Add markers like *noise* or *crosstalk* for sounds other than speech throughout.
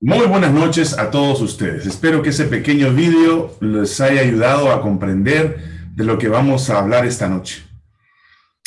Muy, buenas noches a todos ustedes. Espero que ese pequeño vídeo les haya ayudado a comprender de lo que vamos a hablar esta noche.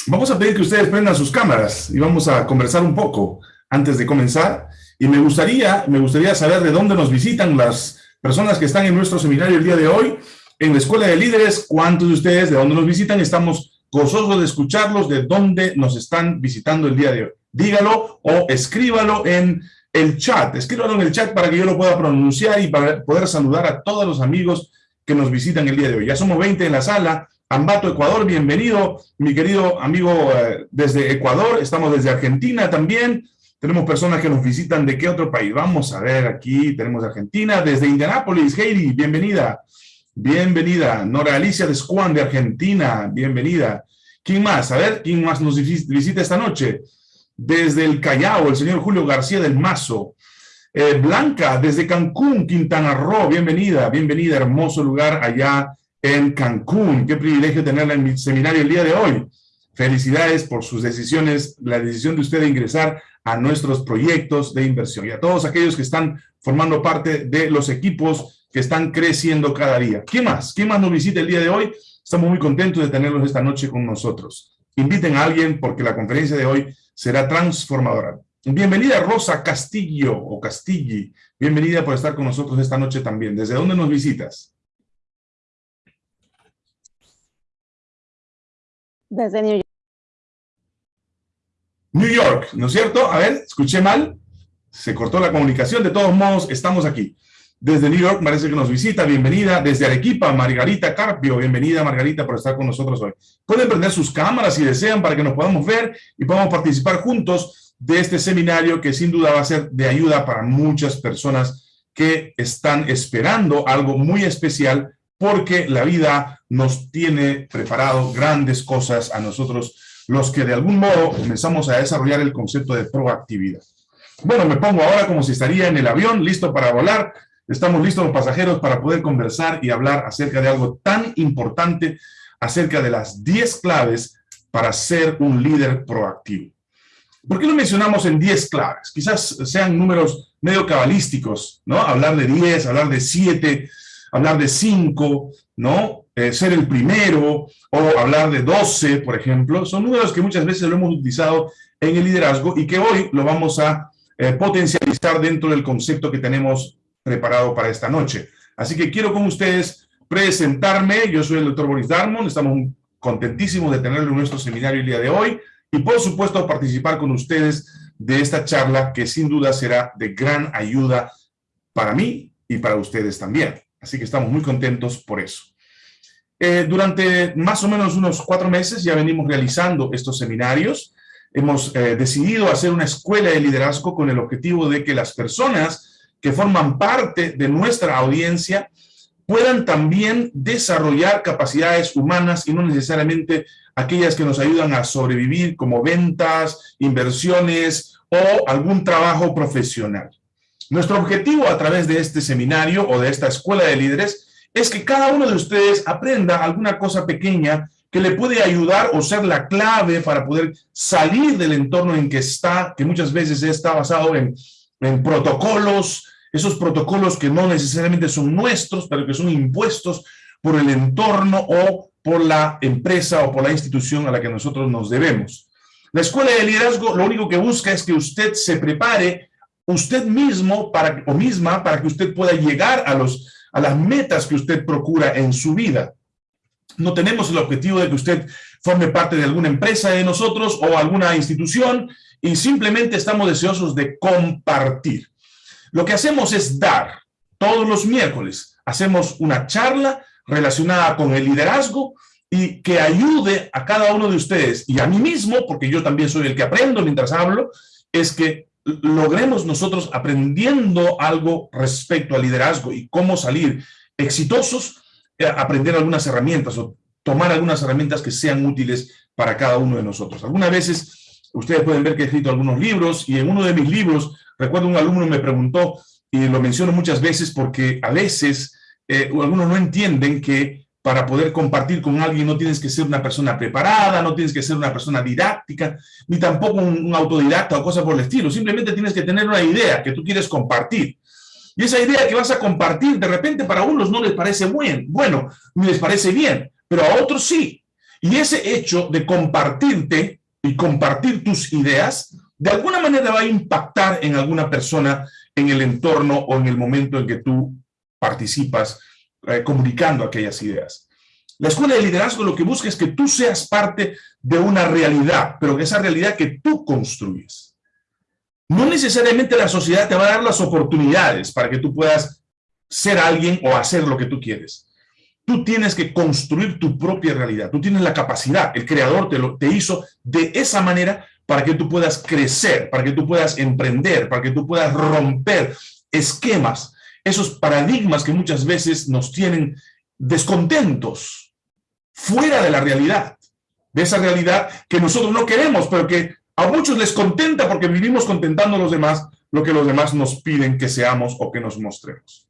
Vamos a pedir que ustedes prendan sus cámaras y vamos a conversar un poco antes de comenzar. Y me gustaría, me gustaría saber de dónde nos visitan las personas que están en nuestro seminario el día de hoy, en la Escuela de Líderes. ¿Cuántos de ustedes de dónde nos visitan? Estamos gozosos de escucharlos de dónde nos están visitando el día de hoy dígalo o escríbalo en el chat, escríbalo en el chat para que yo lo pueda pronunciar y para poder saludar a todos los amigos que nos visitan el día de hoy. Ya somos 20 en la sala. Ambato, Ecuador, bienvenido, mi querido amigo eh, desde Ecuador. Estamos desde Argentina también. Tenemos personas que nos visitan de qué otro país. Vamos a ver aquí, tenemos Argentina, desde Indianápolis, Heidi, bienvenida. Bienvenida. Nora Alicia de Squan de Argentina, bienvenida. ¿Quién más? A ver, ¿quién más nos visita esta noche? desde el Callao, el señor Julio García del Mazo. Eh, Blanca, desde Cancún, Quintana Roo, bienvenida, bienvenida, hermoso lugar allá en Cancún. Qué privilegio tenerla en mi seminario el día de hoy. Felicidades por sus decisiones, la decisión de usted de ingresar a nuestros proyectos de inversión y a todos aquellos que están formando parte de los equipos que están creciendo cada día. ¿Quién más? ¿Quién más nos visita el día de hoy? Estamos muy contentos de tenerlos esta noche con nosotros. Inviten a alguien porque la conferencia de hoy será transformadora. Bienvenida Rosa Castillo o Castilli. Bienvenida por estar con nosotros esta noche también. ¿Desde dónde nos visitas? Desde New York. New York, ¿no es cierto? A ver, escuché mal. Se cortó la comunicación. De todos modos, estamos aquí. Desde New York parece que nos visita, bienvenida. Desde Arequipa, Margarita Carpio, bienvenida Margarita por estar con nosotros hoy. Pueden prender sus cámaras si desean para que nos podamos ver y podamos participar juntos de este seminario que sin duda va a ser de ayuda para muchas personas que están esperando algo muy especial porque la vida nos tiene preparado grandes cosas a nosotros, los que de algún modo comenzamos a desarrollar el concepto de proactividad. Bueno, me pongo ahora como si estaría en el avión, listo para volar, Estamos listos los pasajeros para poder conversar y hablar acerca de algo tan importante, acerca de las 10 claves para ser un líder proactivo. ¿Por qué lo mencionamos en 10 claves? Quizás sean números medio cabalísticos, ¿no? Hablar de 10, hablar de 7, hablar de 5, ¿no? Eh, ser el primero, o hablar de 12, por ejemplo. Son números que muchas veces lo hemos utilizado en el liderazgo y que hoy lo vamos a eh, potencializar dentro del concepto que tenemos preparado para esta noche. Así que quiero con ustedes presentarme. Yo soy el doctor Boris Darmon. Estamos contentísimos de tenerlo en nuestro seminario el día de hoy. Y por supuesto participar con ustedes de esta charla que sin duda será de gran ayuda para mí y para ustedes también. Así que estamos muy contentos por eso. Eh, durante más o menos unos cuatro meses ya venimos realizando estos seminarios. Hemos eh, decidido hacer una escuela de liderazgo con el objetivo de que las personas que forman parte de nuestra audiencia puedan también desarrollar capacidades humanas y no necesariamente aquellas que nos ayudan a sobrevivir como ventas, inversiones o algún trabajo profesional. Nuestro objetivo a través de este seminario o de esta escuela de líderes es que cada uno de ustedes aprenda alguna cosa pequeña que le puede ayudar o ser la clave para poder salir del entorno en que está, que muchas veces está basado en en protocolos, esos protocolos que no necesariamente son nuestros, pero que son impuestos por el entorno o por la empresa o por la institución a la que nosotros nos debemos. La escuela de liderazgo lo único que busca es que usted se prepare usted mismo para, o misma para que usted pueda llegar a, los, a las metas que usted procura en su vida. No tenemos el objetivo de que usted forme parte de alguna empresa de nosotros o alguna institución y simplemente estamos deseosos de compartir. Lo que hacemos es dar. Todos los miércoles hacemos una charla relacionada con el liderazgo y que ayude a cada uno de ustedes y a mí mismo, porque yo también soy el que aprendo mientras hablo, es que logremos nosotros aprendiendo algo respecto al liderazgo y cómo salir exitosos, eh, aprender algunas herramientas o tomar algunas herramientas que sean útiles para cada uno de nosotros. Algunas veces Ustedes pueden ver que he escrito algunos libros y en uno de mis libros, recuerdo un alumno me preguntó, y lo menciono muchas veces porque a veces eh, algunos no entienden que para poder compartir con alguien no tienes que ser una persona preparada, no tienes que ser una persona didáctica, ni tampoco un, autodidacta o cosas por el estilo. Simplemente tienes que tener una idea que tú quieres compartir. Y esa idea que vas a compartir, de repente para unos no les parece buen, bueno, ni les parece bien, pero a otros sí. Y ese hecho de compartirte y compartir tus ideas, de alguna manera va a impactar en alguna persona en el entorno o en el momento en que tú participas eh, comunicando aquellas ideas. La escuela de liderazgo lo que busca es que tú seas parte de una realidad, pero que esa realidad que tú construyes. No necesariamente la sociedad te va a dar las oportunidades para que tú puedas ser alguien o hacer lo que tú quieres. Tú tienes que construir tu propia realidad. Tú tienes la capacidad. El creador te, lo, te hizo de esa manera para que tú puedas crecer, para que tú puedas emprender, para que tú puedas romper esquemas, esos paradigmas que muchas veces nos tienen descontentos, fuera de la realidad, de esa realidad que nosotros no queremos, pero que a muchos les contenta porque vivimos contentando a los demás lo que los demás nos piden que seamos o que nos mostremos.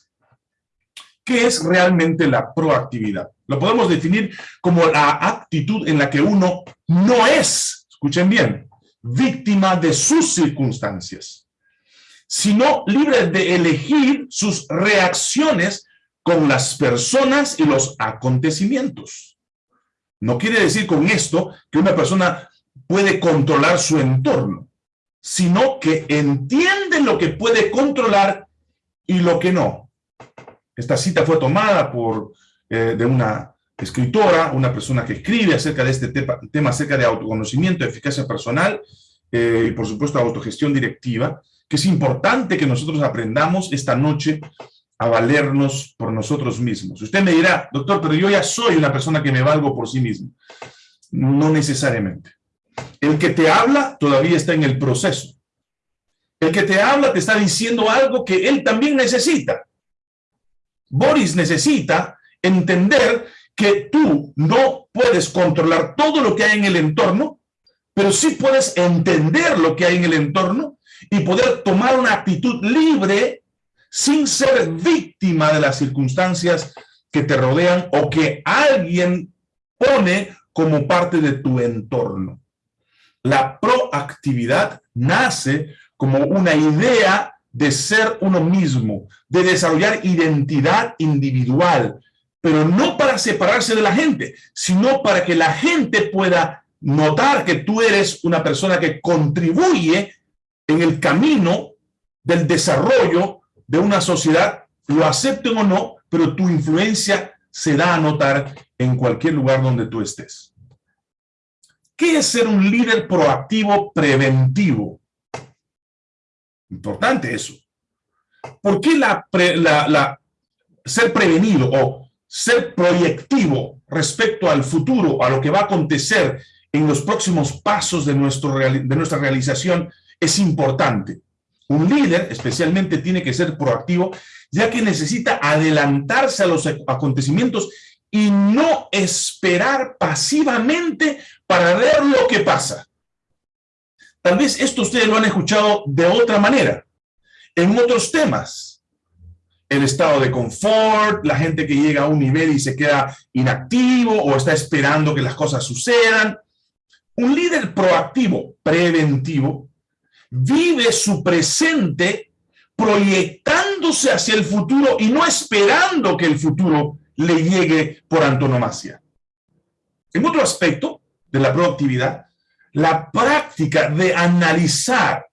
¿Qué es realmente la proactividad? Lo podemos definir como la actitud en la que uno no es, escuchen bien, víctima de sus circunstancias sino libre de elegir sus reacciones con las personas y los acontecimientos. No quiere decir con esto que una persona puede controlar su entorno, sino que entiende lo que puede controlar y lo que no. Esta cita fue tomada por, eh, de una escritora, una persona que escribe acerca de este tema, acerca de autoconocimiento, eficacia personal eh, y por supuesto autogestión directiva, que es importante que nosotros aprendamos esta noche a valernos por nosotros mismos. Usted me dirá, doctor, pero yo ya soy una persona que me valgo por sí mismo. No necesariamente. El que te habla todavía está en el proceso. El que te habla te está diciendo algo que él también necesita. Boris necesita entender que tú no puedes controlar todo lo que hay en el entorno, pero sí puedes entender lo que hay en el entorno y poder tomar una actitud libre sin ser víctima de las circunstancias que te rodean o que alguien pone como parte de tu entorno. La proactividad nace como una idea de ser uno mismo, de desarrollar identidad individual, pero no para separarse de la gente, sino para que la gente pueda notar que tú eres una persona que contribuye en el camino del desarrollo de una sociedad, lo acepten o no, pero tu influencia se da a notar en cualquier lugar donde tú estés. ¿Qué es ser un líder proactivo preventivo? Importante eso. ¿Por qué la, ser prevenido o ser proyectivo respecto al futuro, a lo que va a acontecer en los próximos pasos de, nuestra realización es importante. Un líder especialmente tiene que ser proactivo, ya que necesita adelantarse a los acontecimientos y no esperar pasivamente para ver lo que pasa. Tal vez esto ustedes lo han escuchado de otra manera, en otros temas. El estado de confort, la gente que llega a un nivel y se queda inactivo o está esperando que las cosas sucedan. Un líder proactivo, preventivo, vive su presente proyectándose hacia el futuro y no esperando que el futuro le llegue por antonomasia. En otro aspecto de la proactividad, la práctica de analizar,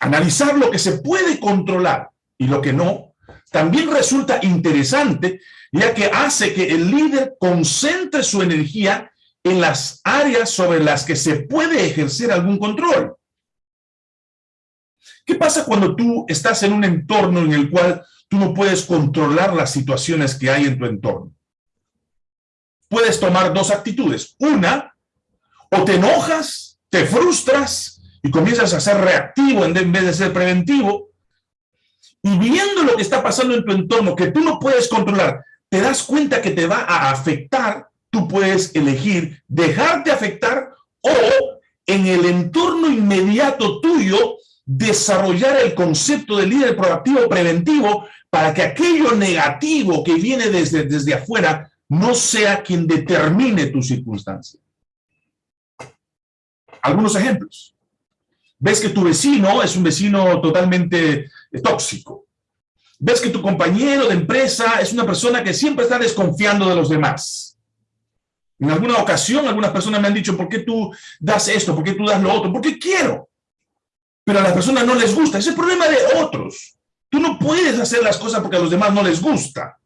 analizar lo que se puede controlar y lo que no, también resulta interesante, ya que hace que el líder concentre su energía en las áreas sobre las que se puede ejercer algún control. ¿Qué pasa cuando tú estás en un entorno en el cual tú no puedes controlar las situaciones que hay en tu entorno? Puedes tomar dos actitudes. Una, o te enojas, te frustras y comienzas a ser reactivo en vez de ser preventivo. Y viendo lo que está pasando en tu entorno, que tú no puedes controlar, te das cuenta que te va a afectar, tú puedes elegir dejarte afectar o en el entorno inmediato tuyo desarrollar el concepto de líder proactivo preventivo para que aquello negativo que viene desde, desde afuera no sea quien determine tu circunstancia. Algunos ejemplos. Ves que tu vecino es un vecino totalmente tóxico. Ves que tu compañero de empresa es una persona que siempre está desconfiando de los demás. En alguna ocasión, algunas personas me han dicho, ¿por qué tú das esto? ¿Por qué tú das lo otro? Porque quiero. Pero a las personas no les gusta. Es el problema de otros. Tú no puedes hacer las cosas porque a los demás no les gusta.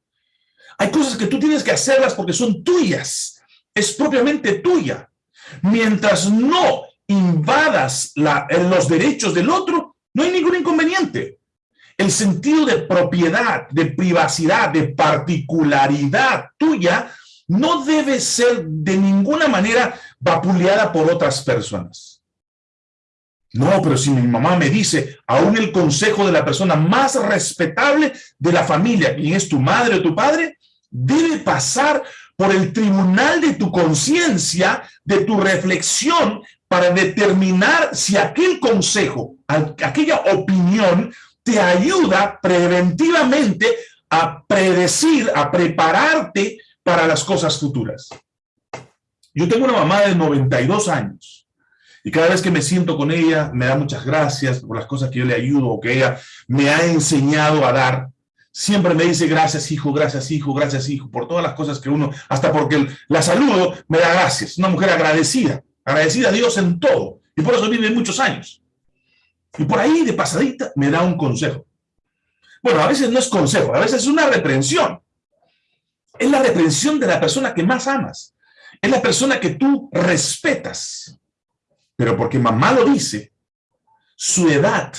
Hay cosas que tú tienes que hacerlas porque son tuyas. Es propiamente tuya. Mientras no invadas los derechos del otro, no hay ningún inconveniente. El sentido de propiedad, de privacidad, de particularidad tuya no debe ser de ninguna manera vapuleada por otras personas. No, pero si mi mamá me dice, aún el consejo de la persona más respetable de la familia, quien es tu madre o tu padre, debe pasar por el tribunal de tu conciencia, de tu reflexión, para determinar si aquel consejo, aquella opinión, te ayuda preventivamente a predecir, a prepararte para las cosas futuras. Yo tengo una mamá de 92 años y cada vez que me siento con ella me da muchas gracias por las cosas que yo le ayudo o que ella me ha enseñado a dar. Siempre me dice gracias hijo, gracias hijo, gracias hijo, por todas las cosas que uno, hasta porque la saludo, me da gracias. Una mujer agradecida, agradecida a Dios en todo. Y por eso vive muchos años. Y por ahí, de pasadita, me da un consejo. Bueno, a veces no es consejo, a veces es una reprensión. Es la reprensión de la persona que más amas. Es la persona que tú respetas. Pero porque mamá lo dice, su edad,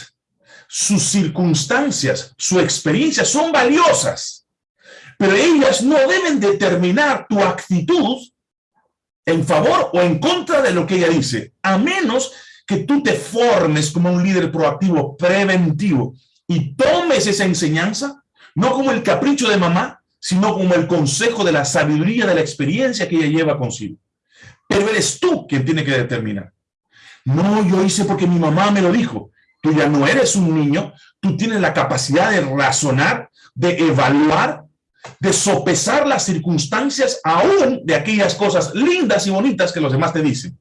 sus circunstancias, su experiencia son valiosas, pero ellas no deben determinar tu actitud en favor o en contra de lo que ella dice, a menos que tú te formes como un líder proactivo, preventivo, y tomes esa enseñanza, no como el capricho de mamá, sino como el consejo de la sabiduría, de la experiencia que ella lleva consigo. Pero eres tú quien tiene que determinar. No, yo hice porque mi mamá me lo dijo. Tú ya no eres un niño, tú tienes la capacidad de razonar, de evaluar, de sopesar las circunstancias aún de aquellas cosas lindas y bonitas que los demás te dicen.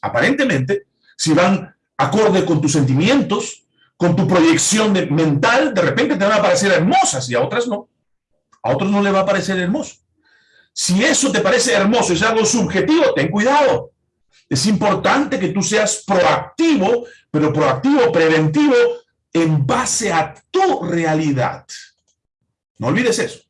Aparentemente, si van acorde con tus sentimientos, con tu proyección mental, de repente te van a parecer hermosas y a otras no. A otros no le va a parecer hermoso. Si eso te parece hermoso, es algo subjetivo, ten cuidado. Es importante que tú seas proactivo, pero proactivo, preventivo, en base a tu realidad. No olvides eso.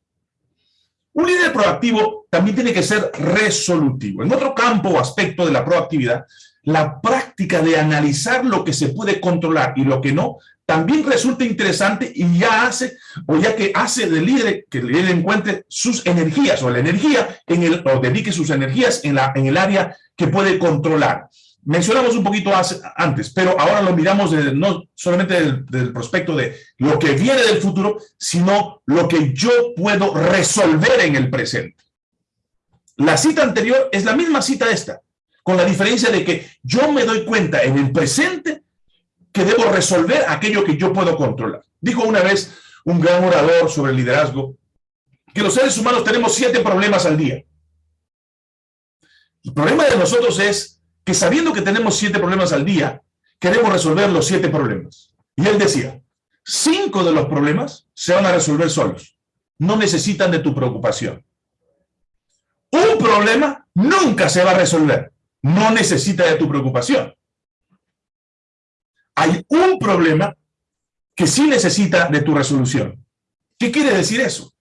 Un líder proactivo también tiene que ser resolutivo. En otro campo o aspecto de la proactividad, la práctica de analizar lo que se puede controlar y lo que no, también resulta interesante y ya hace, o ya que hace del líder, que líder encuentre sus energías o la energía, en el, o dedique sus energías en, la, en el área que puede controlar. Mencionamos un poquito antes, pero ahora lo miramos no solamente del, prospecto de lo que viene del futuro, sino lo que yo puedo resolver en el presente. La cita anterior es la misma cita esta, con la diferencia de que yo me doy cuenta en el presente que debo resolver aquello que yo puedo controlar. Dijo una vez un gran orador sobre el liderazgo que los seres humanos tenemos siete problemas al día. El problema de nosotros es que sabiendo que tenemos siete problemas al día, queremos resolver los siete problemas. Y él decía, cinco de los problemas se van a resolver solos. No necesitan de tu preocupación. Un problema nunca se va a resolver. No necesita de tu preocupación. Hay un problema que sí necesita de tu resolución. ¿Qué quiere decir eso?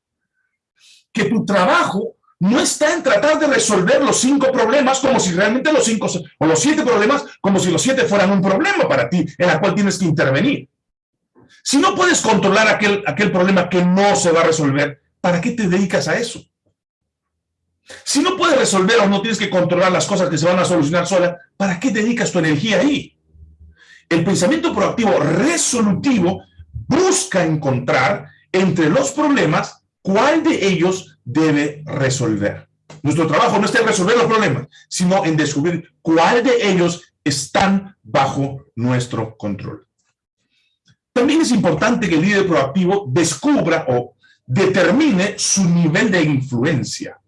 Que tu trabajo no está en tratar de resolver los cinco problemas como si realmente los cinco, o los siete problemas, como si los siete fueran un problema para ti, en la cual tienes que intervenir. Si no puedes controlar aquel, aquel problema que no se va a resolver, ¿para qué te dedicas a eso? Si no puedes resolver o no tienes que controlar las cosas que se van a solucionar sola, ¿para qué dedicas tu energía ahí? El pensamiento proactivo resolutivo busca encontrar entre los problemas cuál de ellos debe resolver. Nuestro trabajo no está en resolver los problemas, sino en descubrir cuál de ellos están bajo nuestro control. También es importante que el líder proactivo descubra o determine su nivel de influencia.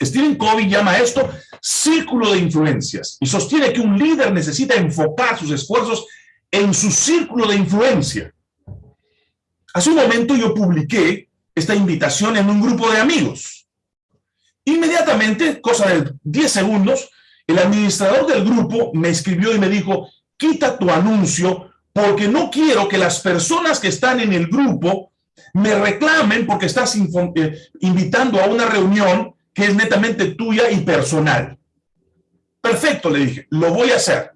Stephen Covey llama esto círculo de influencias y sostiene que un líder necesita enfocar sus esfuerzos en su círculo de influencia. Hace un momento yo publiqué esta invitación en un grupo de amigos. Inmediatamente, cosa de 10 segundos, el administrador del grupo me escribió y me dijo, quita tu anuncio porque no quiero que las personas que están en el grupo me reclamen porque estás eh, invitando a una reunión que es netamente tuya y personal. Perfecto, le dije, lo voy a hacer.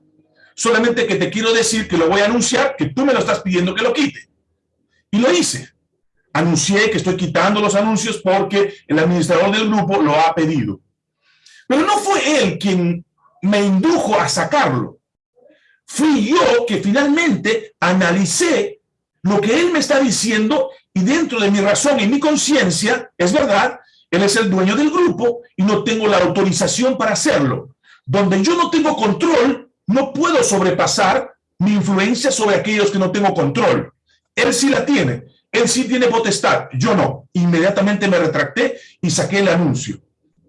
Solamente que te quiero decir que lo voy a anunciar, que tú me lo estás pidiendo que lo quite. Y lo hice. Anuncié que estoy quitando los anuncios porque el administrador del grupo lo ha pedido. Pero no fue él quien me indujo a sacarlo. Fui yo que finalmente analicé lo que él me está diciendo y dentro de mi razón y mi conciencia, es verdad, él es el dueño del grupo y no tengo la autorización para hacerlo. Donde yo no tengo control, no puedo sobrepasar mi influencia sobre aquellos que no tengo control. Él sí la tiene, él sí tiene potestad, yo no. Inmediatamente me retracté y saqué el anuncio.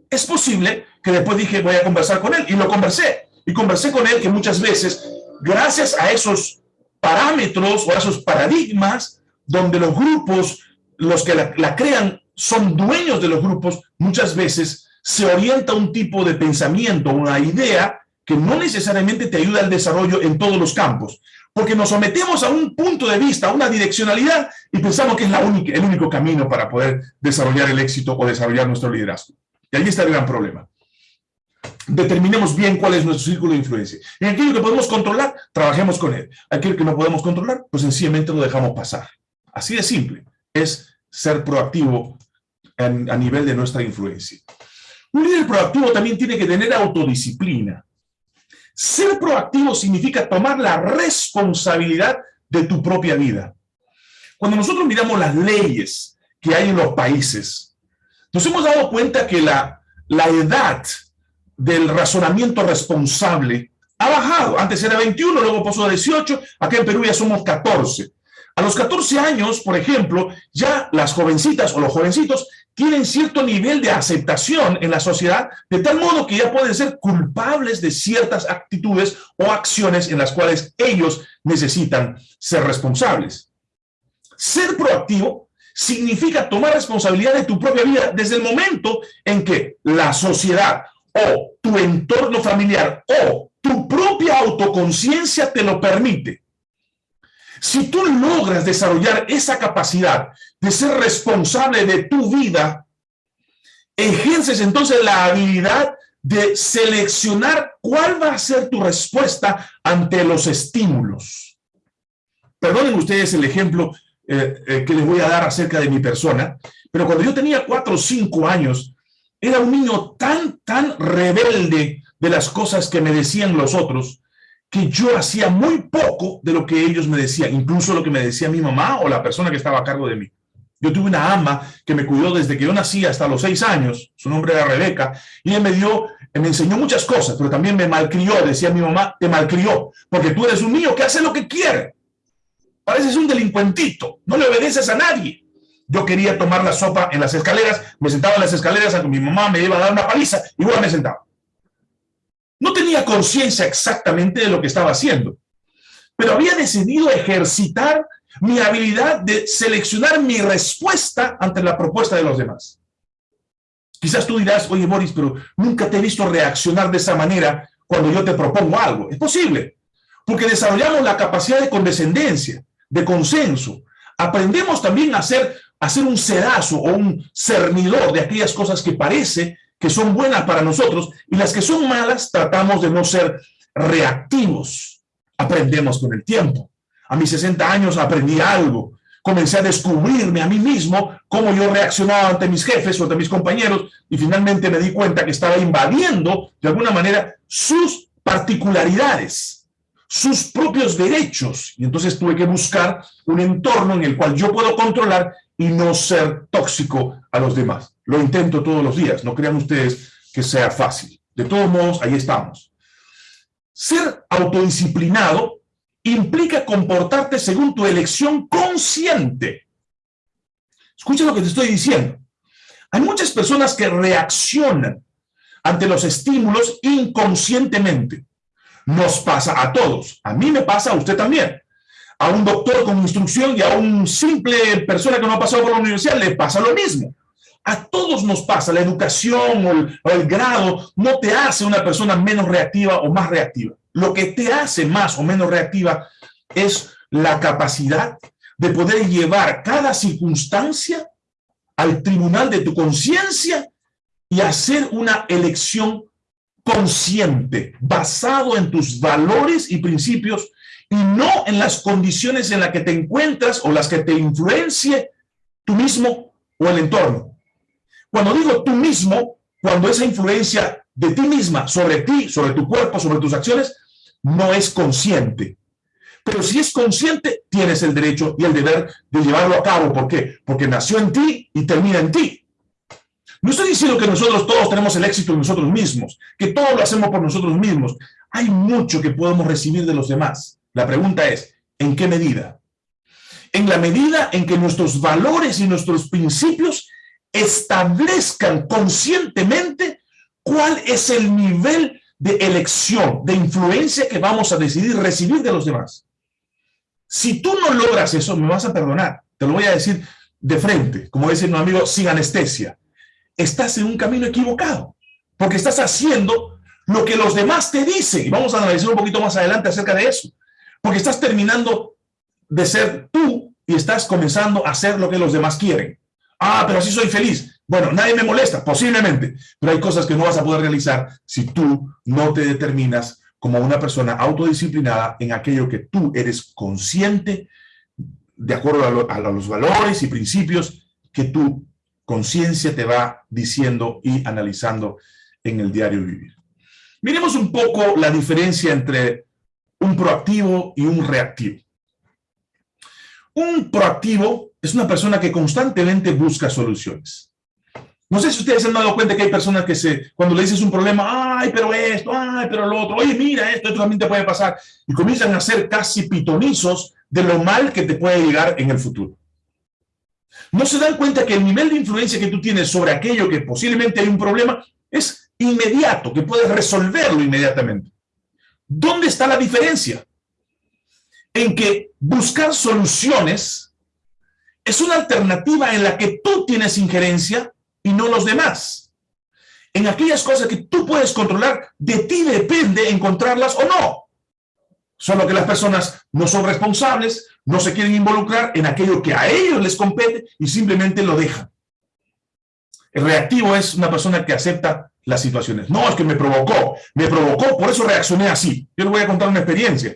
Es posible que después dije, voy a conversar con él, y lo conversé. Y conversé con él que muchas veces, gracias a esos parámetros o a esos paradigmas, donde los grupos, los que la, la crean, son dueños de los grupos, muchas veces se orienta un tipo de pensamiento, una idea que no necesariamente te ayuda al desarrollo en todos los campos, porque nos sometemos a un punto de vista, a una direccionalidad, y pensamos que es la única, el único camino para poder desarrollar el éxito o desarrollar nuestro liderazgo. Y ahí está el gran problema. Determinemos bien cuál es nuestro círculo de influencia. En aquello que podemos controlar, trabajemos con él. Aquello que no podemos controlar, pues sencillamente lo dejamos pasar. Así de simple. Es ser proactivo a nivel de nuestra influencia. Un líder proactivo también tiene que tener autodisciplina. Ser proactivo significa tomar la responsabilidad de tu propia vida. Cuando nosotros miramos las leyes que hay en los países, nos hemos dado cuenta que la, la edad del razonamiento responsable ha bajado. Antes era 21, luego pasó a 18, acá en Perú ya somos 14. A los 14 años, por ejemplo, ya las jovencitas o los jovencitos tienen cierto nivel de aceptación en la sociedad, de tal modo que ya pueden ser culpables de ciertas actitudes o acciones en las cuales ellos necesitan ser responsables. Ser proactivo significa tomar responsabilidad de tu propia vida desde el momento en que la sociedad o tu entorno familiar o tu propia autoconciencia te lo permite. Si tú logras desarrollar esa capacidad de ser responsable de tu vida, ejerces entonces la habilidad de seleccionar cuál va a ser tu respuesta ante los estímulos. Perdonen ustedes el ejemplo eh, eh, que les voy a dar acerca de mi persona, pero cuando yo tenía cuatro o cinco años, era un niño tan, tan rebelde de las cosas que me decían los otros, que yo hacía muy poco de lo que ellos me decían, incluso lo que me decía mi mamá o la persona que estaba a cargo de mí. Yo tuve una ama que me cuidó desde que yo nací hasta los seis años, su nombre era Rebeca, y él me dio, me enseñó muchas cosas, pero también me malcrió, decía mi mamá, te malcrió, porque tú eres un niño que hace lo que quiere. Pareces un delincuentito, no le obedeces a nadie. Yo quería tomar la sopa en las escaleras, me sentaba en las escaleras, a mi mamá me iba a dar una paliza, igual me sentaba. No tenía conciencia exactamente de lo que estaba haciendo, pero había decidido ejercitar mi habilidad de seleccionar mi respuesta ante la propuesta de los demás. Quizás tú dirás, oye Boris, pero nunca te he visto reaccionar de esa manera cuando yo te propongo algo. Es posible, porque desarrollamos la capacidad de condescendencia, de consenso. Aprendemos también a hacer, a hacer un sedazo o un cernidor de aquellas cosas que parece que son buenas para nosotros y las que son malas tratamos de no ser reactivos. Aprendemos con el tiempo. A mis 60 años aprendí algo. Comencé a descubrirme a mí mismo cómo yo reaccionaba ante mis jefes o ante mis compañeros y finalmente me di cuenta que estaba invadiendo de alguna manera sus particularidades, sus propios derechos. Y entonces tuve que buscar un entorno en el cual yo puedo controlar y no ser tóxico a los demás. Lo intento todos los días, no crean ustedes que sea fácil. De todos modos, ahí estamos. Ser autodisciplinado implica comportarte según tu elección consciente. Escucha lo que te estoy diciendo. Hay muchas personas que reaccionan ante los estímulos inconscientemente. Nos pasa a todos. A mí me pasa, a usted también. A un doctor con instrucción y a un simple persona que no ha pasado por la universidad le pasa lo mismo. A todos nos pasa. La educación o el, o el grado no te hace una persona menos reactiva o más reactiva. Lo que te hace más o menos reactiva es la capacidad de poder llevar cada circunstancia al tribunal de tu conciencia y hacer una elección consciente, basado en tus valores y principios y no en las condiciones en las que te encuentras o las que te influencie tú mismo o el entorno. Cuando digo tú mismo, cuando esa influencia de ti misma sobre ti, sobre tu cuerpo, sobre tus acciones, no es consciente. Pero si es consciente, tienes el derecho y el deber de llevarlo a cabo. ¿Por qué? Porque nació en ti y termina en ti. No estoy diciendo que nosotros todos tenemos el éxito en nosotros mismos, que todo lo hacemos por nosotros mismos. Hay mucho que podemos recibir de los demás. La pregunta es, ¿en qué medida? En la medida en que nuestros valores y nuestros principios establezcan conscientemente cuál es el nivel de elección, de influencia que vamos a decidir recibir de los demás. Si tú no logras eso, me vas a perdonar. Te lo voy a decir de frente, como dice un amigo, sin anestesia estás en un camino equivocado, porque estás haciendo lo que los demás te dicen, y vamos a analizar un poquito más adelante acerca de eso, porque estás terminando de ser tú y estás comenzando a hacer lo que los demás quieren. Ah, pero así soy feliz. Bueno, nadie me molesta, posiblemente, pero hay cosas que no vas a poder realizar si tú no te determinas como una persona autodisciplinada en aquello que tú eres consciente, de acuerdo a, a los valores y principios que tú conciencia te va diciendo y analizando en el diario vivir. Miremos un poco la diferencia entre un proactivo y un reactivo. Un proactivo es una persona que constantemente busca soluciones. No sé si ustedes se han dado cuenta que hay personas que se, cuando le dices un problema, ay, pero esto, ay, pero lo otro, oye, mira, esto, esto también te puede pasar, y comienzan a ser casi pitonizos de lo mal que te puede llegar en el futuro no se dan cuenta que el nivel de influencia que tú tienes sobre aquello que posiblemente hay un problema es inmediato, que puedes resolverlo inmediatamente. ¿Dónde está la diferencia? En que buscar soluciones es una alternativa en la que tú tienes injerencia y no los demás. En aquellas cosas que tú puedes controlar, de ti depende encontrarlas o no. Solo que las personas no son responsables, no se quieren involucrar en aquello que a ellos les compete y simplemente lo dejan. El reactivo es una persona que acepta las situaciones. No, es que me provocó, me provocó, por eso reaccioné así. Yo les voy a contar una experiencia.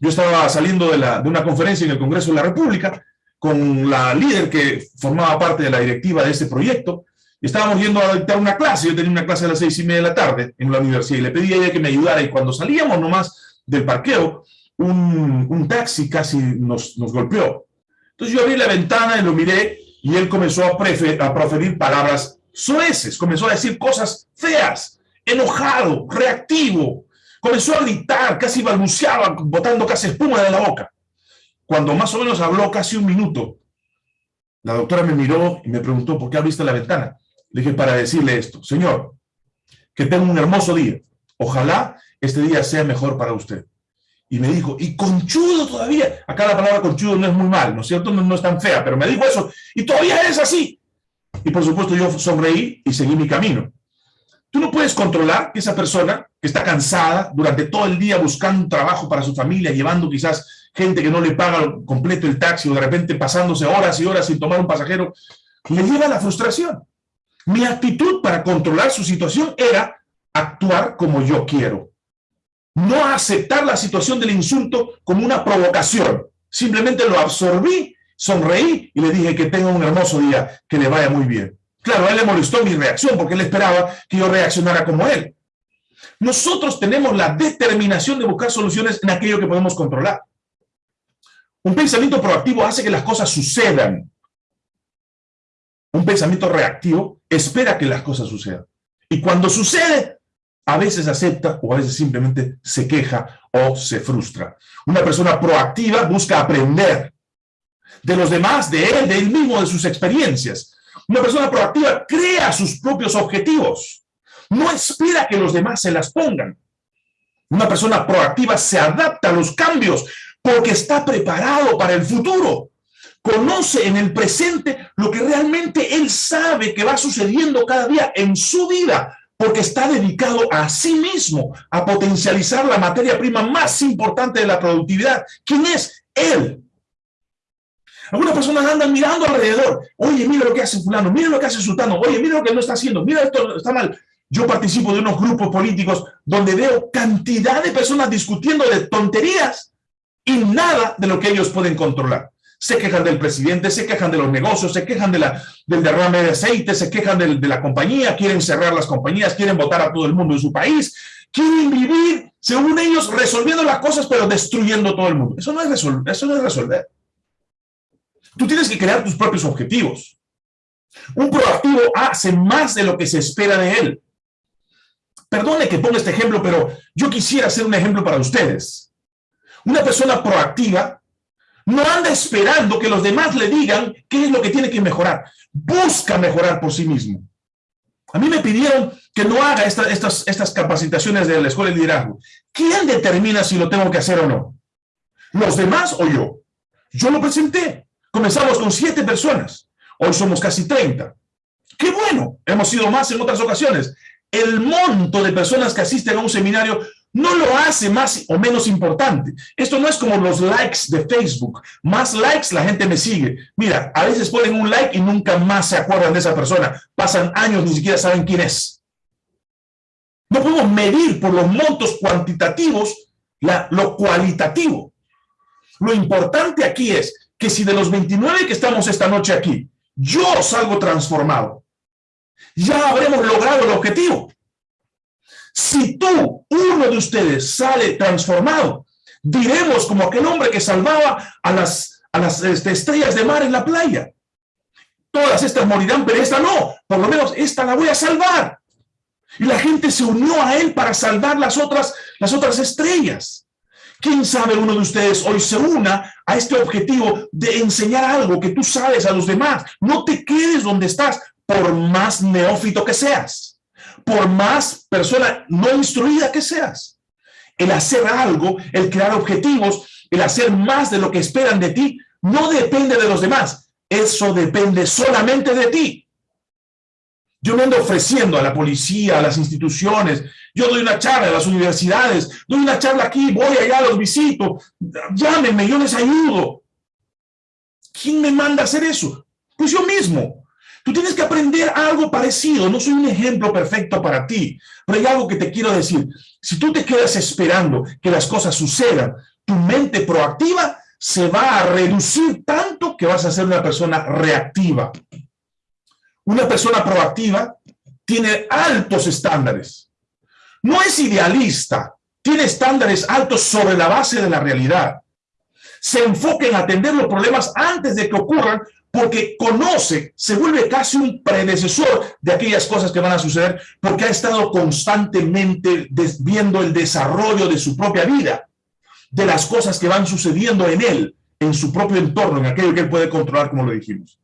Yo estaba saliendo de, la, de una conferencia en el Congreso de la República con la líder que formaba parte de la directiva de este proyecto, y estábamos yendo a dictar una clase, yo tenía una clase a las seis y media de la tarde en la universidad, y le pedí a ella que me ayudara, y cuando salíamos nomás del parqueo, un, taxi casi nos, nos, golpeó. Entonces yo abrí la ventana y lo miré y él comenzó a, a proferir palabras sueces, comenzó a decir cosas feas, enojado, reactivo, comenzó a gritar, casi balbuceaba, botando casi espuma de la boca. Cuando más o menos habló casi un minuto, la doctora me miró y me preguntó, ¿por qué abriste la ventana? Le dije, para decirle esto, señor, que tenga un hermoso día. Ojalá este día sea mejor para usted. Y me dijo, y conchudo todavía. Acá la palabra conchudo no es muy mal, ¿no es cierto? No, es tan fea, pero me dijo eso. Y todavía es así. Y por supuesto yo sonreí y seguí mi camino. Tú no puedes controlar que esa persona que está cansada durante todo el día buscando trabajo para su familia, llevando quizás gente que no le paga completo el taxi o de repente pasándose horas y horas sin tomar un pasajero, le lleva a la frustración. Mi actitud para controlar su situación era actuar como yo quiero, no aceptar la situación del insulto como una provocación. Simplemente lo absorbí, sonreí y le dije que tenga un hermoso día, que le vaya muy bien. Claro, a él le molestó mi reacción porque él esperaba que yo reaccionara como él. Nosotros tenemos la determinación de buscar soluciones en aquello que podemos controlar. Un pensamiento proactivo hace que las cosas sucedan. Un pensamiento reactivo espera que las cosas sucedan. Y cuando sucede, a veces acepta o a veces simplemente se queja o se frustra. Una persona proactiva busca aprender de los demás, de él, de él mismo, de sus experiencias. Una persona proactiva crea sus propios objetivos. No espera que los demás se las pongan. Una persona proactiva se adapta a los cambios porque está preparado para el futuro. Conoce en el presente lo que realmente él sabe que va sucediendo cada día en su vida, porque está dedicado a sí mismo, a potencializar la materia prima más importante de la productividad. ¿Quién es? Él. Algunas personas andan mirando alrededor. Oye, mira lo que hace fulano, mira lo que hace sultano, oye, mira lo que no está haciendo, mira esto está mal. Yo participo de unos grupos políticos donde veo cantidad de personas discutiendo de tonterías y nada de lo que ellos pueden controlar. Se quejan del presidente, se quejan de los negocios, se quejan de la, del derrame de aceite, se quejan de, la compañía, quieren cerrar las compañías, quieren votar a todo el mundo en su país, quieren vivir, según ellos, resolviendo las cosas, pero destruyendo todo el mundo. Eso no es. Eso no es resolver. Tú tienes que crear tus propios objetivos. Un proactivo hace más de lo que se espera de él. Perdone que ponga este ejemplo, pero yo quisiera hacer un ejemplo para ustedes. Una persona proactiva no anda esperando que los demás le digan qué es lo que tiene que mejorar. Busca mejorar por sí mismo. A mí me pidieron que no haga estas, estas capacitaciones de la Escuela de Liderazgo. ¿Quién determina si lo tengo que hacer o no? ¿Los demás o yo? Yo lo presenté. Comenzamos con siete personas. Hoy somos casi 30. ¡Qué bueno! Hemos sido más en otras ocasiones. El monto de personas que asisten a un seminario no lo hace más o menos importante. Esto no es como los likes de Facebook. Más likes, la gente me sigue. Mira, a veces ponen un like y nunca más se acuerdan de esa persona. Pasan años, ni siquiera saben quién es. No podemos medir por los montos cuantitativos lo cualitativo. Lo importante aquí es que si de los 29 que estamos esta noche aquí, yo salgo transformado, ya habremos logrado el objetivo. Si tú, uno de ustedes, sale transformado, diremos como aquel hombre que salvaba a las, a las este, estrellas de mar en la playa. Todas estas morirán, pero esta no. Por lo menos esta la voy a salvar. Y la gente se unió a él para salvar las otras, las otras estrellas. ¿Quién sabe uno de ustedes hoy se una a este objetivo de enseñar algo que tú sabes a los demás? No te quedes donde estás, por más neófito que seas, por más persona no instruida que seas. El hacer algo, el crear objetivos, el hacer más de lo que esperan de ti, no depende de los demás. Eso depende solamente de ti. Yo me ando ofreciendo a la policía, a las instituciones, yo doy una charla a las universidades, doy una charla aquí, voy allá, los visito, llámenme, yo les ayudo. ¿Quién me manda a hacer eso? Pues yo mismo. Tú tienes que aprender algo parecido, no soy un ejemplo perfecto para ti, pero hay algo que te quiero decir. Si tú te quedas esperando que las cosas sucedan, tu mente proactiva se va a reducir tanto que vas a ser una persona reactiva. Una persona proactiva tiene altos estándares. No es idealista, tiene estándares altos sobre la base de la realidad. Se enfoca en atender los problemas antes de que ocurran porque conoce, se vuelve casi un predecesor de aquellas cosas que van a suceder porque ha estado constantemente viendo el desarrollo de su propia vida, de las cosas que van sucediendo en él, en su propio entorno, en aquello que él puede controlar, como lo dijimos.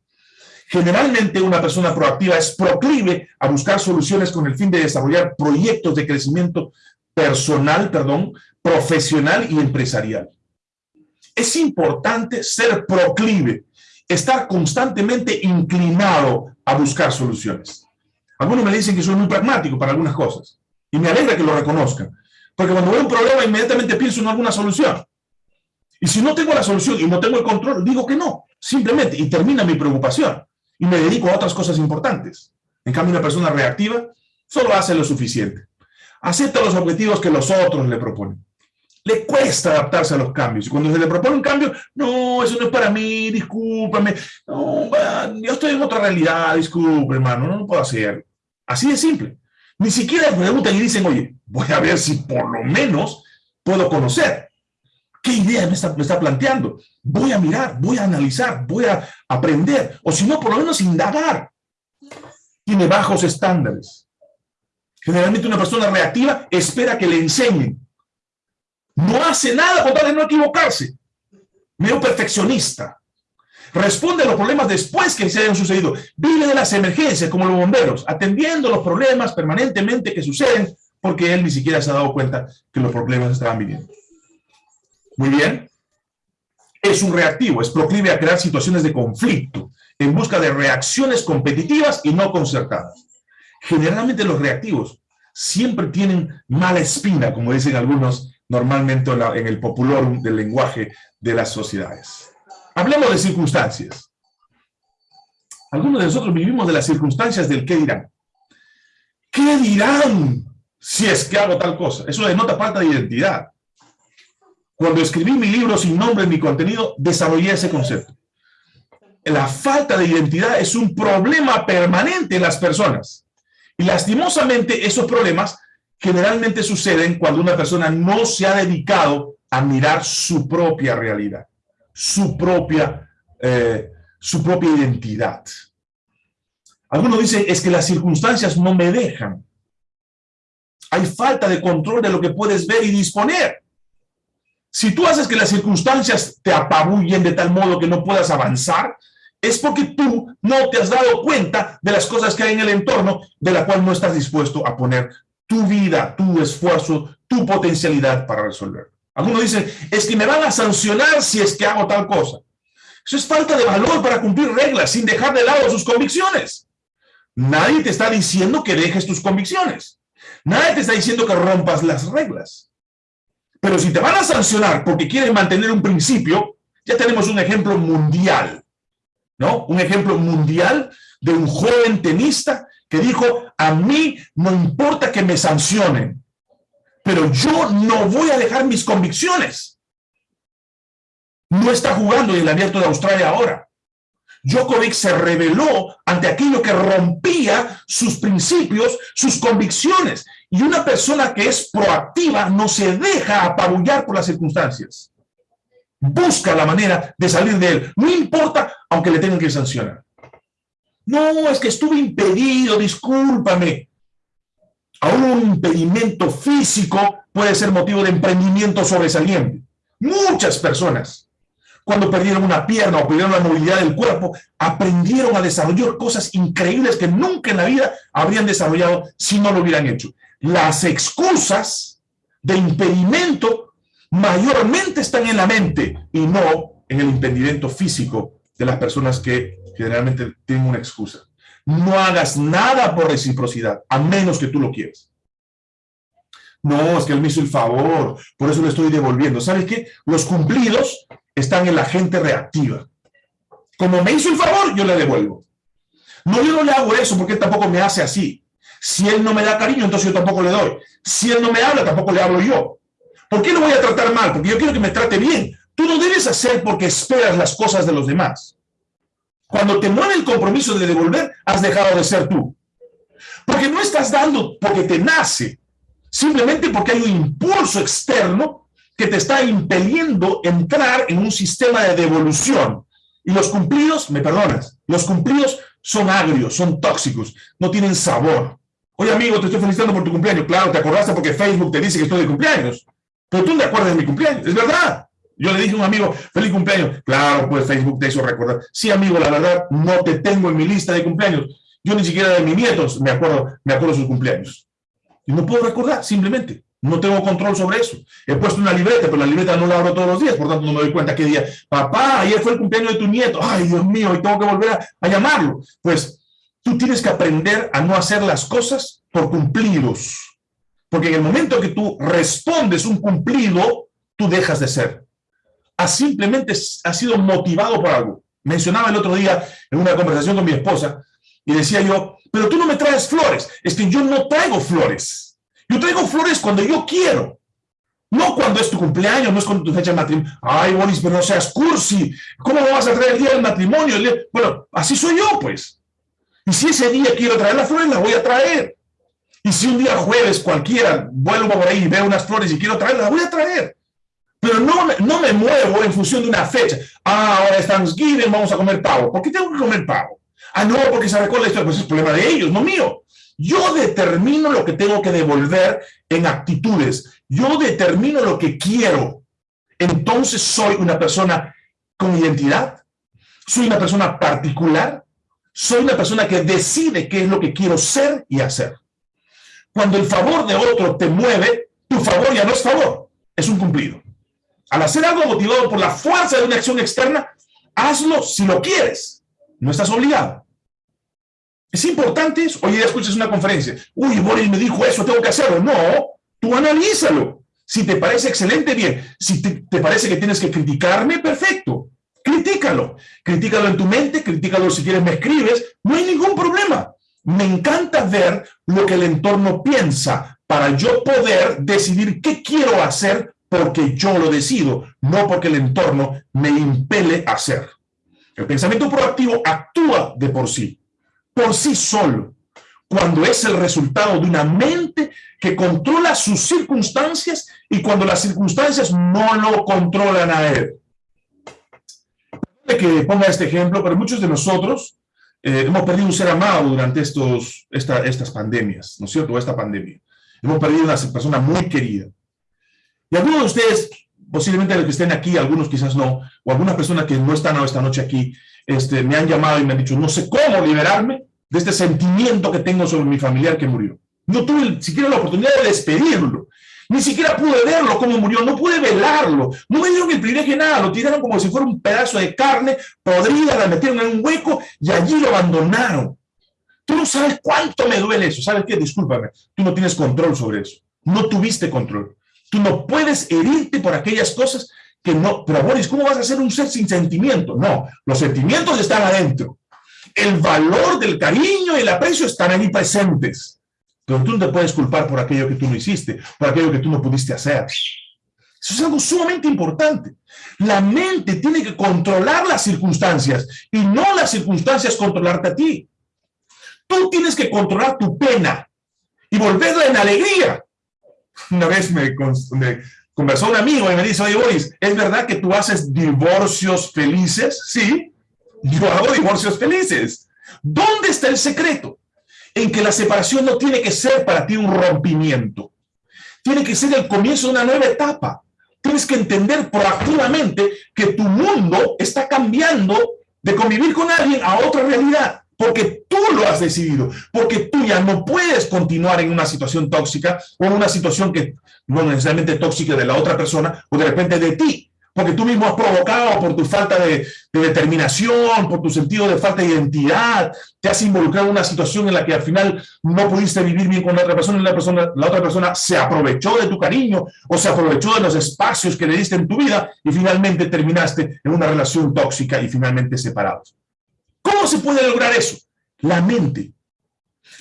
Generalmente una persona proactiva es proclive a buscar soluciones con el fin de desarrollar proyectos de crecimiento personal, perdón, profesional y empresarial. Es importante ser proclive, estar constantemente inclinado a buscar soluciones. Algunos me dicen que soy muy pragmático para algunas cosas y me alegra que lo reconozcan, porque cuando veo un problema inmediatamente pienso en alguna solución. Y si no tengo la solución y no tengo el control, digo que no, simplemente, y termina mi preocupación y me dedico a otras cosas importantes. En cambio, una persona reactiva solo hace lo suficiente. Acepta los objetivos que los otros le proponen. Le cuesta adaptarse a los cambios. Y cuando se le propone un cambio, no, eso no es para mí, discúlpame. No, yo estoy en otra realidad, disculpe, hermano, no, no puedo hacer. Así de simple. Ni siquiera preguntan y dicen, oye, voy a ver si por lo menos puedo conocer. ¿Qué idea me está, planteando? Voy a mirar, voy a analizar, voy a aprender, o si no, por lo menos indagar. Tiene bajos estándares. Generalmente una persona reactiva espera que le enseñen. No hace nada con tal de no equivocarse. Medio perfeccionista. Responde a los problemas después que se hayan sucedido. Vive de las emergencias, como los bomberos, atendiendo los problemas permanentemente que suceden, porque él ni siquiera se ha dado cuenta que los problemas estaban viniendo. Muy bien. Es un reactivo, es proclive a crear situaciones de conflicto, en busca de reacciones competitivas y no concertadas. Generalmente los reactivos siempre tienen mala espina, como dicen algunos normalmente en el popular del lenguaje de las sociedades. Hablemos de circunstancias. Algunos de nosotros vivimos de las circunstancias del qué dirán. ¿Qué dirán si es que hago tal cosa? Eso denota falta de identidad. Cuando escribí mi libro sin nombre ni contenido, desarrollé ese concepto. La falta de identidad es un problema permanente en las personas. Y lastimosamente esos problemas generalmente suceden cuando una persona no se ha dedicado a mirar su propia realidad, su propia, eh, su propia identidad. Algunos dicen, es que las circunstancias no me dejan. Hay falta de control de lo que puedes ver y disponer. Si tú haces que las circunstancias te apabullen de tal modo que no puedas avanzar, es porque tú no te has dado cuenta de las cosas que hay en el entorno de la cual no estás dispuesto a poner tu vida, tu esfuerzo, tu potencialidad para resolver. Algunos dicen, es que me van a sancionar si es que hago tal cosa. Eso es falta de valor para cumplir reglas sin dejar de lado sus convicciones. Nadie te está diciendo que dejes tus convicciones. Nadie te está diciendo que rompas las reglas. Pero si te van a sancionar porque quieren mantener un principio, ya tenemos un ejemplo mundial. ¿no? Un ejemplo mundial de un joven tenista que dijo, a mí no importa que me sancionen, pero yo no voy a dejar mis convicciones. No está jugando en el abierto de Australia ahora. Djokovic se rebeló ante aquello que rompía sus principios, sus convicciones. Y una persona que es proactiva no se deja apabullar por las circunstancias busca la manera de salir de él, no importa aunque le tengan que sancionar. No, es que estuve impedido, discúlpame. Aún un impedimento físico puede ser motivo de emprendimiento sobresaliente. Muchas personas, cuando perdieron una pierna o perdieron la movilidad del cuerpo, aprendieron a desarrollar cosas increíbles que nunca en la vida habrían desarrollado si no lo hubieran hecho. Las excusas de impedimento mayormente están en la mente y no en el impedimento físico de las personas que generalmente tienen una excusa. No hagas nada por reciprocidad, a menos que tú lo quieras. No, es que él me hizo el favor, por eso le estoy devolviendo. ¿Sabes qué? Los cumplidos están en la gente reactiva. Como me hizo el favor, yo le devuelvo. No, yo no le hago eso porque él tampoco me hace así. Si él no me da cariño, entonces yo tampoco le doy. Si él no me habla, tampoco le hablo yo. ¿Por qué lo voy a tratar mal? Porque yo quiero que me trate bien. Tú no debes hacer porque esperas las cosas de los demás. Cuando te mueve el compromiso de devolver, has dejado de ser tú. Porque no estás dando porque te nace, simplemente porque hay un impulso externo que te está impeliendo entrar en un sistema de devolución. Y los cumplidos, me perdonas, los cumplidos son agrios, son tóxicos, no tienen sabor. Oye, amigo, te estoy felicitando por tu cumpleaños. Claro, te acordaste porque Facebook te dice que estoy de cumpleaños. Pero tú no te acuerdas de mi cumpleaños, es verdad. Yo le dije a un amigo, feliz cumpleaños. Claro, pues Facebook te hizo recordar. Sí, amigo, la verdad, no te tengo en mi lista de cumpleaños. Yo ni siquiera de mis nietos me acuerdo, me acuerdo sus cumpleaños. Y no puedo recordar, simplemente. No tengo control sobre eso. He puesto una libreta, pero la libreta no la abro todos los días, por tanto no me doy cuenta qué día. Papá, ayer fue el cumpleaños de tu nieto. Ay, Dios mío, y tengo que volver a, llamarlo. Pues tú tienes que aprender a no hacer las cosas por cumplidos porque en el momento que tú respondes un cumplido, tú dejas de ser. Has simplemente has sido motivado por algo. Mencionaba el otro día en una conversación con mi esposa y decía yo, pero tú no me traes flores. Es que yo no traigo flores. Yo traigo flores cuando yo quiero. No cuando es tu cumpleaños, no es cuando tu fecha de matrimonio. Ay, Boris, pero no seas cursi. ¿Cómo me vas a traer el día del matrimonio? Bueno, así soy yo, pues. Y si ese día quiero traer las flores, las voy a traer. Y si un día jueves cualquiera vuelvo por ahí y veo unas flores y quiero traerlas, las voy a traer. Pero no, no me muevo en función de una fecha. Ah, ahora es Thanksgiving, vamos a comer pavo. ¿Por qué tengo que comer pavo? Ah, no, porque se recuerda historia. Pues es problema de ellos, no mío. Yo determino lo que tengo que devolver en actitudes. Yo determino lo que quiero. Entonces soy una persona con identidad. Soy una persona particular. Soy una persona que decide qué es lo que quiero ser y hacer. Cuando el favor de otro te mueve, tu favor ya no es favor, es un cumplido. Al hacer algo motivado por la fuerza de una acción externa, hazlo si lo quieres. No estás obligado. Es importante eso. Oye, escuchas una conferencia. Uy, Boris me dijo eso, tengo que hacerlo. No, tú analízalo. Si te parece excelente, bien. Si te, te parece que tienes que criticarme, perfecto. Critícalo. Critícalo en tu mente, critícalo si quieres, me escribes. No hay ningún problema. Me encanta ver lo que el entorno piensa para yo poder decidir qué quiero hacer porque yo lo decido, no porque el entorno me impele a hacer. El pensamiento proactivo actúa de por sí, por sí solo, cuando es el resultado de una mente que controla sus circunstancias y cuando las circunstancias no lo controlan a él. Que ponga este ejemplo, pero muchos de nosotros eh, hemos perdido un ser amado durante estos, estas pandemias, ¿no es cierto? Esta pandemia. Hemos perdido una persona muy querida. Y algunos de ustedes, posiblemente los que estén aquí, algunos quizás no, o algunas personas que no están esta noche aquí, este, me han llamado y me han dicho, no sé cómo liberarme de este sentimiento que tengo sobre mi familiar que murió. No tuve siquiera la oportunidad de despedirlo. Ni siquiera pude verlo cómo murió, no pude velarlo, no me dieron el privilegio de nada, lo tiraron como si fuera un pedazo de carne podrida, la metieron en un hueco y allí lo abandonaron. Tú no sabes cuánto me duele eso, ¿sabes qué? Discúlpame, tú no tienes control sobre eso, no tuviste control. Tú no puedes herirte por aquellas cosas que no, pero Boris, ¿cómo vas a ser un ser sin sentimiento? No, los sentimientos están adentro. El valor del cariño y el aprecio están ahí presentes. Pero tú no te puedes culpar por aquello que tú no hiciste, por aquello que tú no pudiste hacer. Eso es algo sumamente importante. La mente tiene que controlar las circunstancias y no las circunstancias controlarte a ti. Tú tienes que controlar tu pena y volverla en alegría. Una vez me, conversó un amigo y me dice, oye Boris, ¿es verdad que tú haces divorcios felices? Sí, yo hago divorcios felices. ¿Dónde está el secreto? en que la separación no tiene que ser para ti un rompimiento. Tiene que ser el comienzo de una nueva etapa. Tienes que entender proactivamente que tu mundo está cambiando de convivir con alguien a otra realidad, porque tú lo has decidido, porque tú ya no puedes continuar en una situación tóxica o en una situación que no necesariamente tóxica de la otra persona o de repente de ti porque tú mismo has provocado por tu falta de, determinación, por tu sentido de falta de identidad, te has involucrado en una situación en la que al final no pudiste vivir bien con la otra persona y la, persona, la otra persona se aprovechó de tu cariño o se aprovechó de los espacios que le diste en tu vida y finalmente terminaste en una relación tóxica y finalmente separados. ¿Cómo se puede lograr eso? La mente.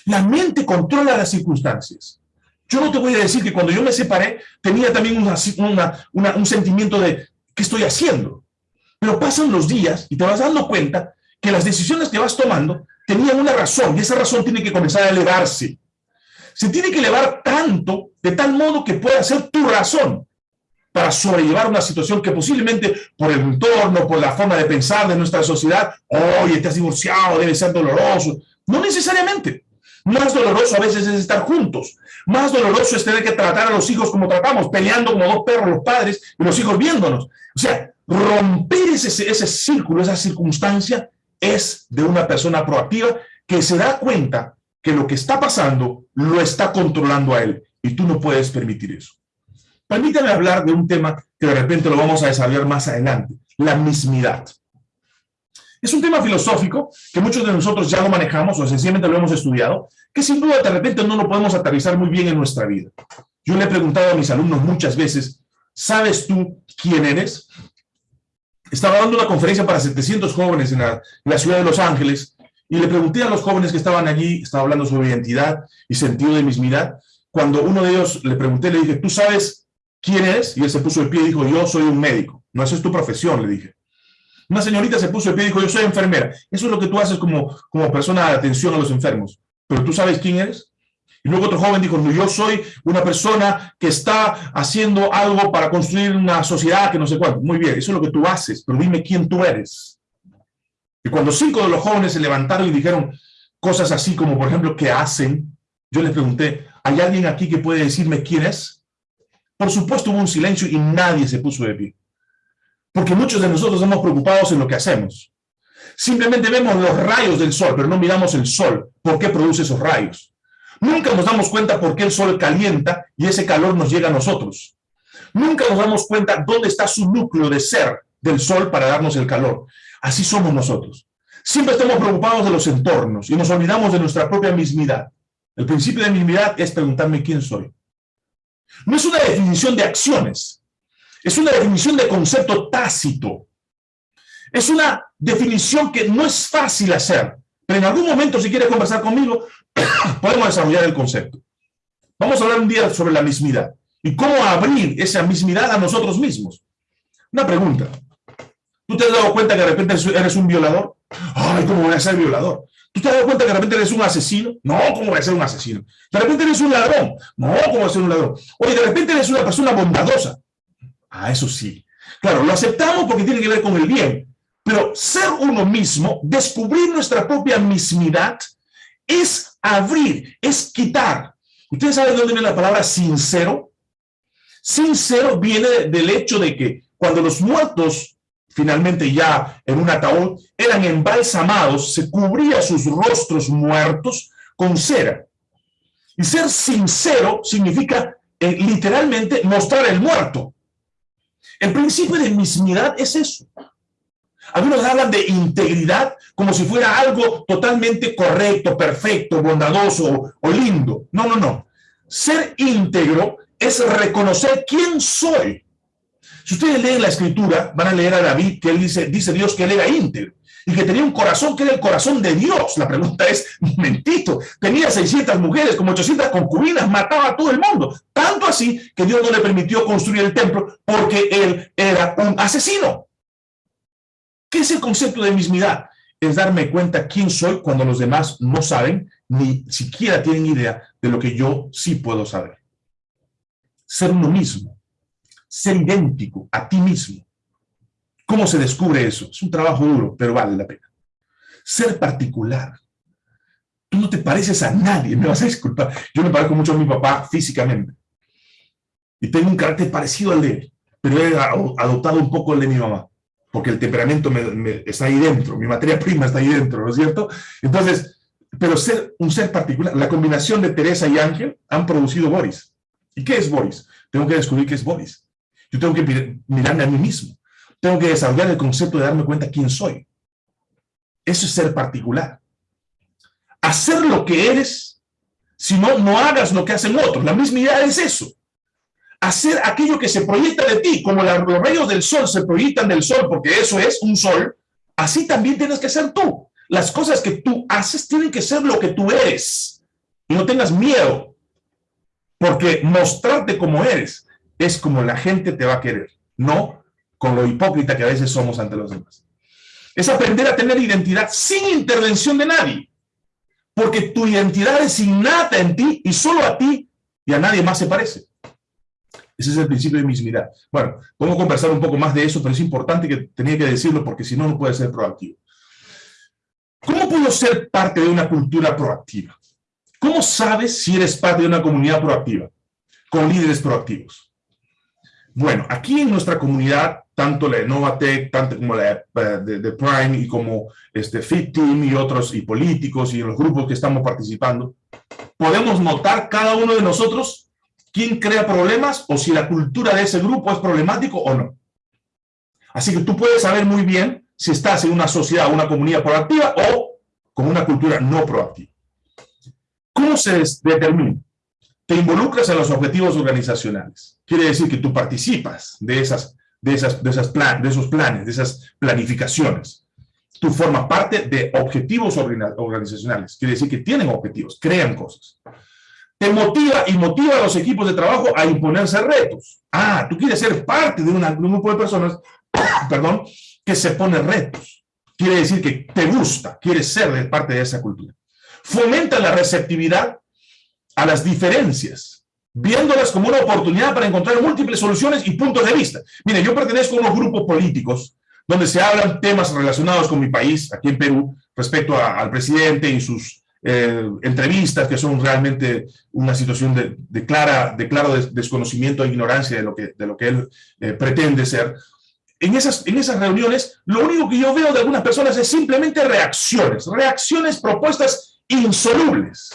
La mente controla las circunstancias. Yo no te voy a decir que cuando yo me separé tenía también un sentimiento de, ¿qué estoy haciendo? Pero pasan los días y te vas dando cuenta que las decisiones que vas tomando tenían una razón y esa razón tiene que comenzar a elevarse. Se tiene que elevar tanto, de tal modo que pueda ser tu razón para sobrellevar una situación que posiblemente por el entorno, por la forma de pensar de nuestra sociedad, oye, te has divorciado, debe ser doloroso. No necesariamente. Más doloroso a veces es estar juntos. Más doloroso es tener que tratar a los hijos como tratamos, peleando como dos perros los padres y los hijos viéndonos. O sea, romper ese, ese círculo, esa circunstancia, es de una persona proactiva que se da cuenta que lo que está pasando lo está controlando a él y tú no puedes permitir eso. Permítame hablar de un tema que de repente lo vamos a desarrollar más adelante, la mismidad. Es un tema filosófico que muchos de nosotros ya lo manejamos o sencillamente lo hemos estudiado, que sin duda de repente no lo podemos aterrizar muy bien en nuestra vida. Yo le he preguntado a mis alumnos muchas veces, ¿sabes tú quién eres? Estaba dando una conferencia para 700 jóvenes en la, ciudad de Los Ángeles y le pregunté a los jóvenes que estaban allí, estaba hablando sobre identidad y sentido de mismidad, cuando uno de ellos le pregunté, le dije, ¿tú sabes quién eres? Y él se puso de pie y dijo, yo soy un médico. No, esa es tu profesión, le dije. Una señorita se puso de pie y dijo, yo soy enfermera. Eso es lo que tú haces como, como persona de atención a los enfermos. Pero tú sabes quién eres. Y luego otro joven dijo, no, yo soy una persona que está haciendo algo para construir una sociedad que no sé cuánto. Muy bien, eso es lo que tú haces, pero dime quién tú eres. Y cuando cinco de los jóvenes se levantaron y dijeron cosas así como, por ejemplo, ¿qué hacen? yo les pregunté, ¿hay alguien aquí que puede decirme quién es? Por supuesto hubo un silencio y nadie se puso de pie. Porque muchos de nosotros estamos preocupados en lo que hacemos. Simplemente vemos los rayos del sol, pero no miramos el sol. ¿Por qué produce esos rayos? Nunca nos damos cuenta por qué el sol calienta y ese calor nos llega a nosotros. Nunca nos damos cuenta dónde está su núcleo de ser del sol para darnos el calor. Así somos nosotros. Siempre estamos preocupados de los entornos y nos olvidamos de nuestra propia mismidad. El principio de mismidad es preguntarme quién soy. No es una definición de acciones, es una definición de concepto tácito. Es una definición que no es fácil hacer, pero en algún momento, si quiere conversar conmigo, *coughs* podemos desarrollar el concepto. Vamos a hablar un día sobre la mismidad y cómo abrir esa mismidad a nosotros mismos. Una pregunta. ¿Tú te has dado cuenta que de repente eres un violador? Ay, ¿cómo voy a ser violador? ¿Tú te dado cuenta que de repente eres un asesino? No, ¿cómo voy a ser un asesino? De repente eres un ladrón. No, ¿cómo voy a ser un ladrón? Oye, de repente eres una persona bondadosa. Ah, eso sí. Claro, lo aceptamos porque tiene que ver con el bien. Pero ser uno mismo, descubrir nuestra propia mismidad, es abrir, es quitar. ¿Ustedes saben de dónde viene la palabra sincero? Sincero viene del hecho de que cuando los muertos, finalmente ya en un ataúd, eran embalsamados, se cubría sus rostros muertos con cera. Y ser sincero significa eh, literalmente mostrar el muerto. El principio de mismidad es eso. Algunos hablan de integridad como si fuera algo totalmente correcto, perfecto, bondadoso o lindo. No, no, no. Ser íntegro es reconocer quién soy. Si ustedes leen la escritura, van a leer a David que él dice, dice Dios que él era íntegro y que tenía un corazón que era el corazón de Dios. La pregunta es, *laughs* mentito, tenía 600 mujeres, como 800 concubinas, mataba a todo el mundo. Tanto así que Dios no le permitió construir el templo porque él era un asesino. ¿Qué es el concepto de mismidad? Es darme cuenta quién soy cuando los demás no saben, ni siquiera tienen idea de lo que yo sí puedo saber ser uno mismo, ser idéntico a ti mismo. ¿Cómo se descubre eso? Es un trabajo duro, pero vale la pena. Ser particular. Tú no te pareces a nadie, me vas a disculpar. Yo me parezco mucho a mi papá físicamente. Y tengo un carácter parecido al de él, pero he adoptado un poco el de mi mamá, porque el temperamento está ahí dentro, mi materia prima está ahí dentro, ¿no es cierto? Entonces, pero ser un ser particular, la combinación de Teresa y Ángel han producido Boris. ¿Y qué es Boris? Tengo que descubrir qué es Boris. Yo tengo que mirarme a mí mismo. Tengo que desarrollar el concepto de darme cuenta quién soy. Eso es ser particular. Hacer lo que eres, si no, no hagas lo que hacen otros. La misma idea es eso. Hacer aquello que se proyecta de ti, como los rayos del sol se proyectan del sol, porque eso es un sol, así también tienes que ser tú. Las cosas que tú haces tienen que ser lo que tú eres. Y no tengas miedo porque mostrarte como eres es como la gente te va a querer, no con lo hipócrita que a veces somos ante los demás. Es aprender a tener identidad sin intervención de nadie, porque tu identidad es innata en ti y solo a ti y a nadie más se parece. Ese es el principio de mismidad. Bueno, podemos conversar un poco más de eso, pero es importante que tenía que decirlo porque si no, no puede ser proactivo. ¿Cómo puedo ser parte de una cultura proactiva? ¿Cómo sabes si eres parte de una comunidad proactiva? Con líderes proactivos. Bueno, aquí en nuestra comunidad, tanto la de Novatec, tanto como la de, Prime y como este Fit Team y otros, y políticos y los grupos que estamos participando, podemos notar cada uno de nosotros quién crea problemas o si la cultura de ese grupo es problemático o no. Así que tú puedes saber muy bien si estás en una sociedad una comunidad proactiva o con una cultura no proactiva. ¿Cómo se determina? Te involucras en los objetivos organizacionales. Quiere decir que tú participas de, esas, de, esas, de, esas plan, de esos planes, de esas planificaciones. Tú formas parte de objetivos organizacionales. Quiere decir que tienen objetivos, crean cosas. Te motiva y motiva a los equipos de trabajo a imponerse retos. Ah, tú quieres ser parte de, un grupo de personas, *coughs* perdón, que se pone retos. Quiere decir que te gusta, quieres ser parte de esa cultura fomenta la receptividad a las diferencias, viéndolas como una oportunidad para encontrar múltiples soluciones y puntos de vista. Mire, yo pertenezco a unos grupos políticos donde se hablan temas relacionados con mi país, aquí en Perú, respecto al presidente y sus eh, entrevistas que son realmente una situación de, de clara, de claro desconocimiento e ignorancia de lo que, de lo que él eh, pretende ser. En esas, en esas reuniones, lo único que yo veo de algunas personas es simplemente reacciones, reacciones propuestas insolubles,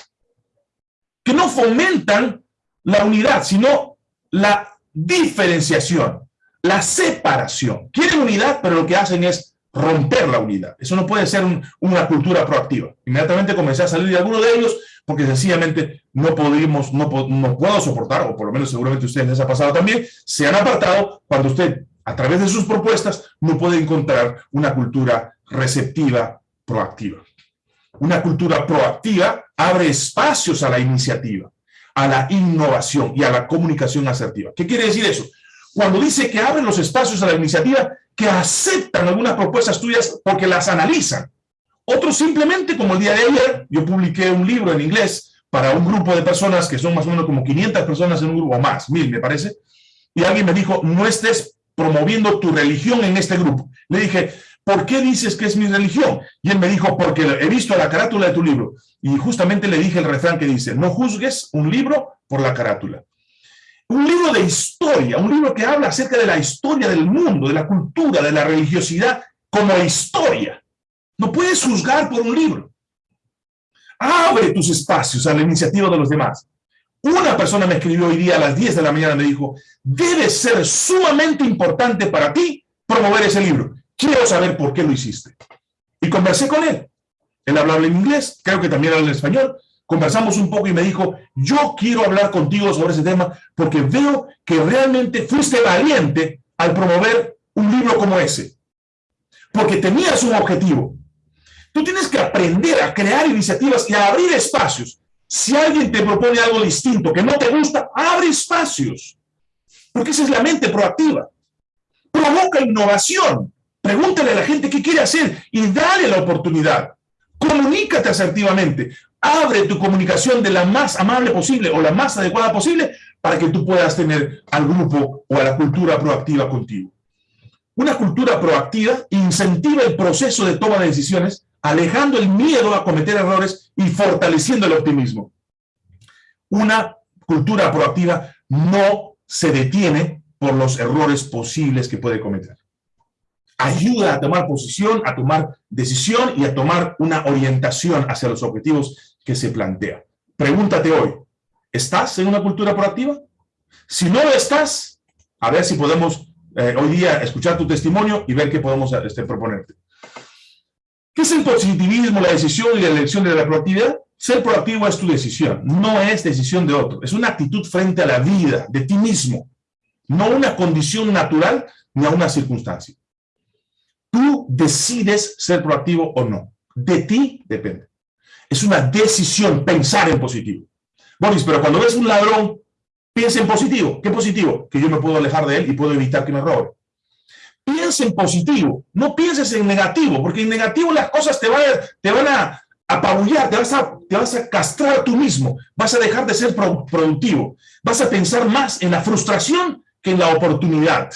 que no fomentan la unidad, sino la diferenciación, la separación. Quieren unidad, pero lo que hacen es romper la unidad. Eso no puede ser una cultura proactiva. Inmediatamente comencé a salir de alguno de ellos porque sencillamente no podemos, no, puedo soportar, o por lo menos seguramente ustedes les ha pasado también, se han apartado cuando usted, a través de sus propuestas, no puede encontrar una cultura receptiva, proactiva. Una cultura proactiva abre espacios a la iniciativa, a la innovación y a la comunicación asertiva. ¿Qué quiere decir eso? Cuando dice que abren los espacios a la iniciativa, que aceptan algunas propuestas tuyas porque las analizan. Otros simplemente, como el día de ayer, yo publiqué un libro en inglés para un grupo de personas que son más o menos como 500 personas en un grupo, más, mil me parece, y alguien me dijo, no estés promoviendo tu religión en este grupo. Le dije, ¿por qué dices que es mi religión? Y él me dijo, porque he visto la carátula de tu libro. Y justamente le dije el refrán que dice, no juzgues un libro por la carátula un libro de historia, un libro que habla acerca de la historia del mundo, de la cultura, de la religiosidad, como historia. No puedes juzgar por un libro. Abre tus espacios a la iniciativa de los demás. Una persona me escribió hoy día a las 10 de la mañana, me dijo, debe ser sumamente importante para ti promover ese libro. Quiero saber por qué lo hiciste. Y conversé con él. Él hablaba en inglés, creo que también habla en español, conversamos un poco y me dijo, yo quiero hablar contigo sobre ese tema porque veo que realmente fuiste valiente al promover un libro como ese. Porque tenías un objetivo. Tú tienes que aprender a crear iniciativas y a abrir espacios. Si alguien te propone algo distinto que no te gusta, abre espacios. Porque esa es la mente proactiva. Provoca innovación. Pregúntale a la gente qué quiere hacer y dale la oportunidad. Comunícate asertivamente abre tu comunicación de la más amable posible o la más adecuada posible para que tú puedas tener al grupo o a la cultura proactiva contigo. Una cultura proactiva incentiva el proceso de toma de decisiones, alejando el miedo a cometer errores y fortaleciendo el optimismo. Una cultura proactiva no se detiene por los errores posibles que puede cometer ayuda a tomar posición, a tomar decisión y a tomar una orientación hacia los objetivos que se plantea. Pregúntate hoy, ¿estás en una cultura proactiva? Si no estás, a ver si podemos eh, hoy día escuchar tu testimonio y ver qué podemos este, proponerte. ¿Qué es el positivismo, la decisión y la elección de la proactividad? Ser proactivo es tu decisión, no es decisión de otro. Es una actitud frente a la vida, de ti mismo, no una condición natural ni a una circunstancia. Tú decides ser proactivo o no. De ti depende. Es una decisión pensar en positivo. Boris, pero cuando ves un ladrón, piensa en positivo. ¿Qué positivo? Que yo me puedo alejar de él y puedo evitar que me robe. Piensa en positivo, no pienses en negativo, porque en negativo las cosas te van, te a apabullar, te vas a, te a castrar tú mismo, vas a dejar de ser productivo, vas a pensar más en la frustración que en la oportunidad.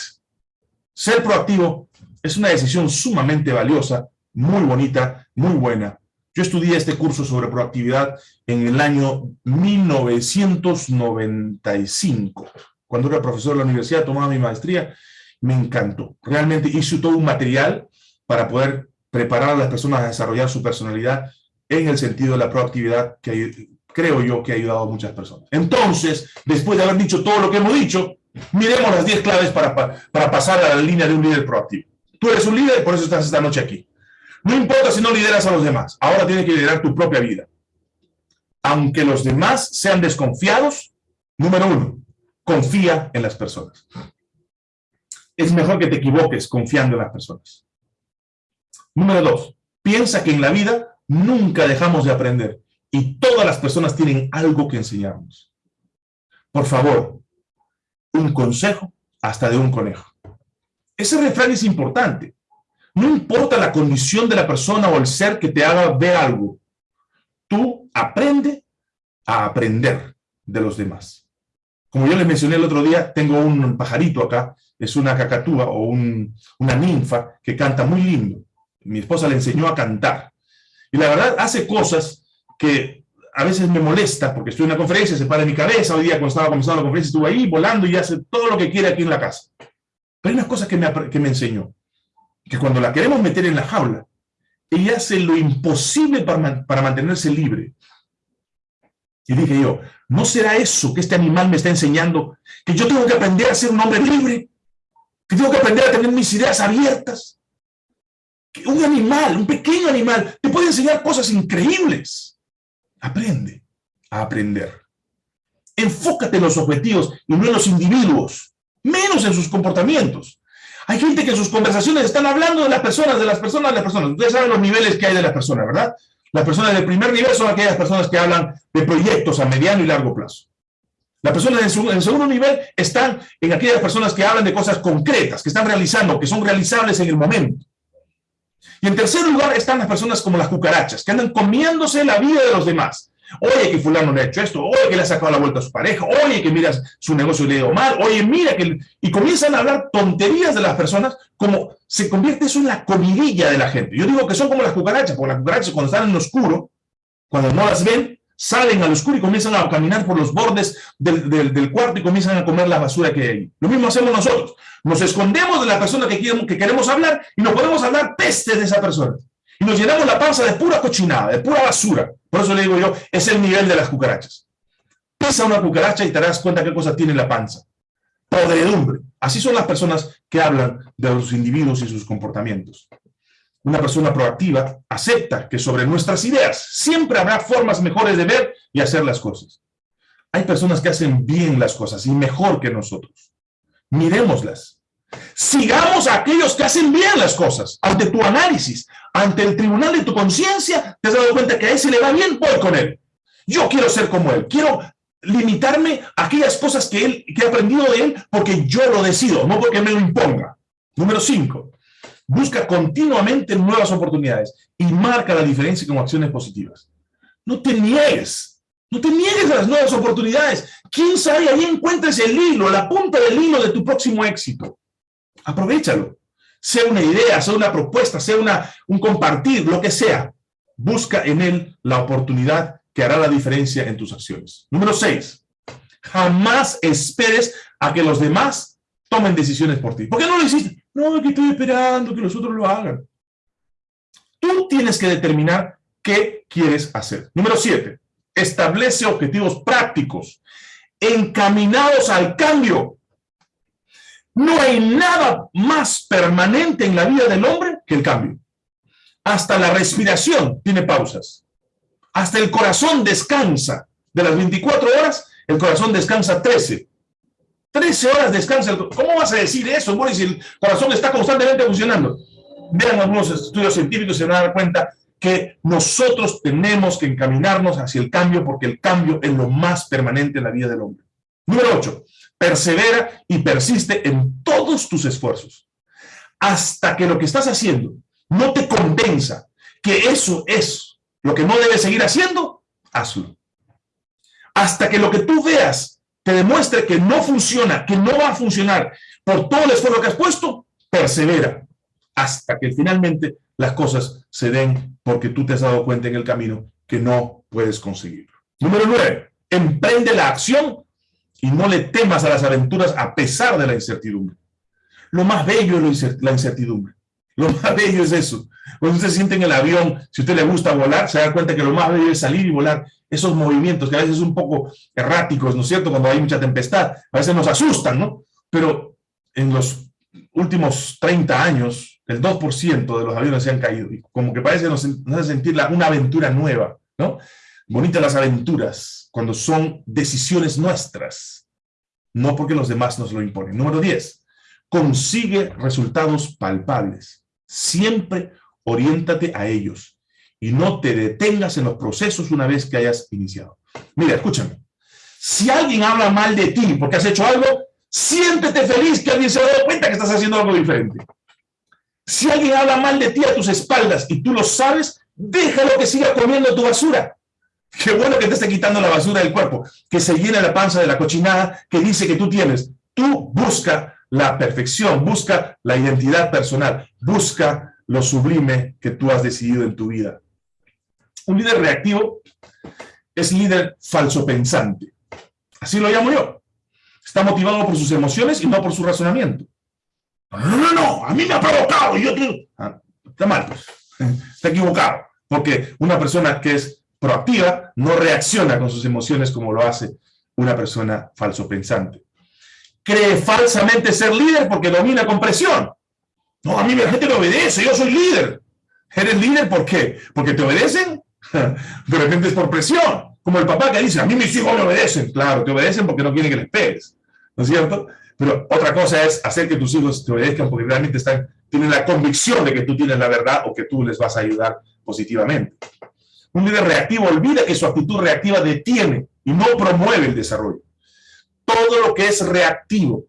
Ser proactivo es una decisión sumamente valiosa, muy bonita, muy buena. Yo estudié este curso sobre proactividad en el año 1995. Cuando era profesor de la universidad, tomaba mi maestría, me encantó. Realmente hice todo un material para poder preparar a las personas a desarrollar su personalidad en el sentido de la proactividad que creo yo que ha ayudado a muchas personas. Entonces, después de haber dicho todo lo que hemos dicho, miremos las 10 claves para, para pasar a la línea de un líder proactivo. Tú eres un líder por eso estás esta noche aquí. No importa si no lideras a los demás, ahora tienes que liderar tu propia vida. Aunque los demás sean desconfiados, número uno, confía en las personas. Es mejor que te equivoques confiando en las personas. Número dos, piensa que en la vida nunca dejamos de aprender y todas las personas tienen algo que enseñarnos. Por favor, un consejo hasta de un conejo. Ese refrán es importante. No importa la condición de la persona o el ser que te haga ver algo. Tú aprende a aprender de los demás. Como yo les mencioné el otro día, tengo un pajarito acá, es una cacatúa o una ninfa que canta muy lindo. Mi esposa le enseñó a cantar. Y la verdad hace cosas que a veces me molesta porque estoy en una conferencia, se para mi cabeza, hoy día cuando estaba comenzando la conferencia estuve ahí volando y hace todo lo que quiere aquí en la casa. Pero hay una cosa que me, que me enseñó, que cuando la queremos meter en la jaula, ella hace lo imposible para, para mantenerse libre. Y dije yo, ¿no será eso que este animal me está enseñando? Que yo tengo que aprender a ser un hombre libre, que tengo que aprender a tener mis ideas abiertas. Que un animal, un pequeño animal, te puede enseñar cosas increíbles. Aprende a aprender. Enfócate en los objetivos y no en los individuos, menos en sus comportamientos. Hay gente que en sus conversaciones están hablando de las personas, de las personas, de las personas. Ustedes saben los niveles que hay de las personas, ¿verdad? Las personas del primer nivel son aquellas personas que hablan de proyectos a mediano y largo plazo. Las personas en, segundo nivel están en aquellas personas que hablan de cosas concretas, que están realizando, que son realizables en el momento. Y en tercer lugar están las personas como las cucarachas, que andan comiéndose la vida de los demás. Oye, que fulano le ha hecho esto, oye, que le ha sacado la vuelta a su pareja, oye, que mira su negocio le ha ido mal, oye, mira que... Y comienzan a hablar tonterías de las personas como se convierte eso en la comidilla de la gente. Yo digo que son como las cucarachas, porque las cucarachas cuando están en lo oscuro, cuando no las ven, salen al oscuro y comienzan a caminar por los bordes del, del, cuarto y comienzan a comer la basura que hay ahí. Lo mismo hacemos nosotros. Nos escondemos de la persona que que queremos hablar y no podemos hablar peste de esa persona. Nos llenamos la panza de pura cochinada, de pura basura. Por eso le digo yo, es el nivel de las cucarachas. Pisa una cucaracha y te das cuenta qué cosa tiene en la panza. Podredumbre. Así son las personas que hablan de los individuos y sus comportamientos. Una persona proactiva acepta que sobre nuestras ideas siempre habrá formas mejores de ver y hacer las cosas. Hay personas que hacen bien las cosas y mejor que nosotros. Miremoslas. Sigamos a aquellos que hacen bien las cosas. Ante tu análisis, ante el tribunal de tu conciencia, te has dado cuenta que a ese le va bien, voy con él. Yo quiero ser como él. Quiero limitarme a aquellas cosas que, él, que he aprendido de él porque yo lo decido, no porque me lo imponga. Número cinco, busca continuamente nuevas oportunidades y marca la diferencia con acciones positivas. No te niegues, no te niegues a las nuevas oportunidades. ¿Quién sabe? Ahí encuentres el hilo, la punta del hilo de tu próximo éxito. Aprovechalo. Sea una idea, sea una propuesta, sea una, un compartir, lo que sea. Busca en él la oportunidad que hará la diferencia en tus acciones. Número seis, jamás esperes a que los demás tomen decisiones por ti. ¿Por qué no lo hiciste? No, que estoy esperando que los otros lo hagan. Tú tienes que determinar qué quieres hacer. Número siete, establece objetivos prácticos encaminados al cambio. No hay nada más permanente en la vida del hombre que el cambio. Hasta la respiración tiene pausas. Hasta el corazón descansa. De las 24 horas, el corazón descansa 13. 13 horas descansa. ¿Cómo vas a decir eso, Boris, si el corazón está constantemente funcionando? Vean algunos estudios científicos y se van a dar cuenta que nosotros tenemos que encaminarnos hacia el cambio porque el cambio es lo más permanente en la vida del hombre. Número 8. Persevera y persiste en todos tus esfuerzos. Hasta que lo que estás haciendo no te convenza que eso es lo que no debes seguir haciendo, hazlo. Hasta que lo que tú veas te demuestre que no funciona, que no va a funcionar por todo el esfuerzo que has puesto, persevera hasta que finalmente las cosas se den porque tú te has dado cuenta en el camino que no puedes conseguirlo. Número nueve, emprende la acción y no le temas a las aventuras a pesar de la incertidumbre. Lo más bello es la incertidumbre. Lo más *laughs* bello es eso. Cuando usted se siente en el avión, si a usted le gusta volar, se da cuenta que lo más bello es salir y volar. Esos movimientos que a veces son un poco erráticos, ¿no es cierto? Cuando hay mucha tempestad, a veces nos asustan, ¿no? Pero en los últimos 30 años, el 2% de los aviones se han caído. Y como que parece nos, nos hace sentir una aventura nueva, ¿no? Bonitas las aventuras, cuando son decisiones nuestras, no porque los demás nos lo imponen. Número 10, consigue resultados palpables. Siempre oriéntate a ellos y no te detengas en los procesos una vez que hayas iniciado. Mira, escúchame. Si alguien habla mal de ti porque has hecho algo, siéntete feliz que alguien se ha dado cuenta que estás haciendo algo diferente. Si alguien habla mal de ti a tus espaldas y tú lo sabes, déjalo que siga comiendo tu basura. Qué bueno que te esté quitando la basura del cuerpo, que se llene la panza de la cochinada que dice que tú tienes. Tú busca la perfección, busca la identidad personal, busca lo sublime que tú has decidido en tu vida. Un líder reactivo es líder falso pensante. Así lo llamo yo. Está motivado por sus emociones y no por su razonamiento. No, no, no, a mí me ha provocado. Yo ah, está mal, pues. *laughs* Está equivocado. Porque una persona que es proactiva no reacciona con sus emociones como lo hace una persona falso pensante. Cree falsamente ser líder porque domina con presión. No, a mí la gente me obedece, yo soy líder. ¿Eres líder por qué? ¿Porque te obedecen? *laughs* De repente es por presión. Como el papá que dice, a mí mis hijos me obedecen. Claro, te obedecen porque no quieren que les pegues. ¿No es cierto? Pero otra cosa es hacer que tus hijos te obedezcan porque realmente están, tienen la convicción de que tú tienes la verdad o que tú les vas a ayudar positivamente. Un líder reactivo olvida que su actitud reactiva detiene y no promueve el desarrollo. Todo lo que es reactivo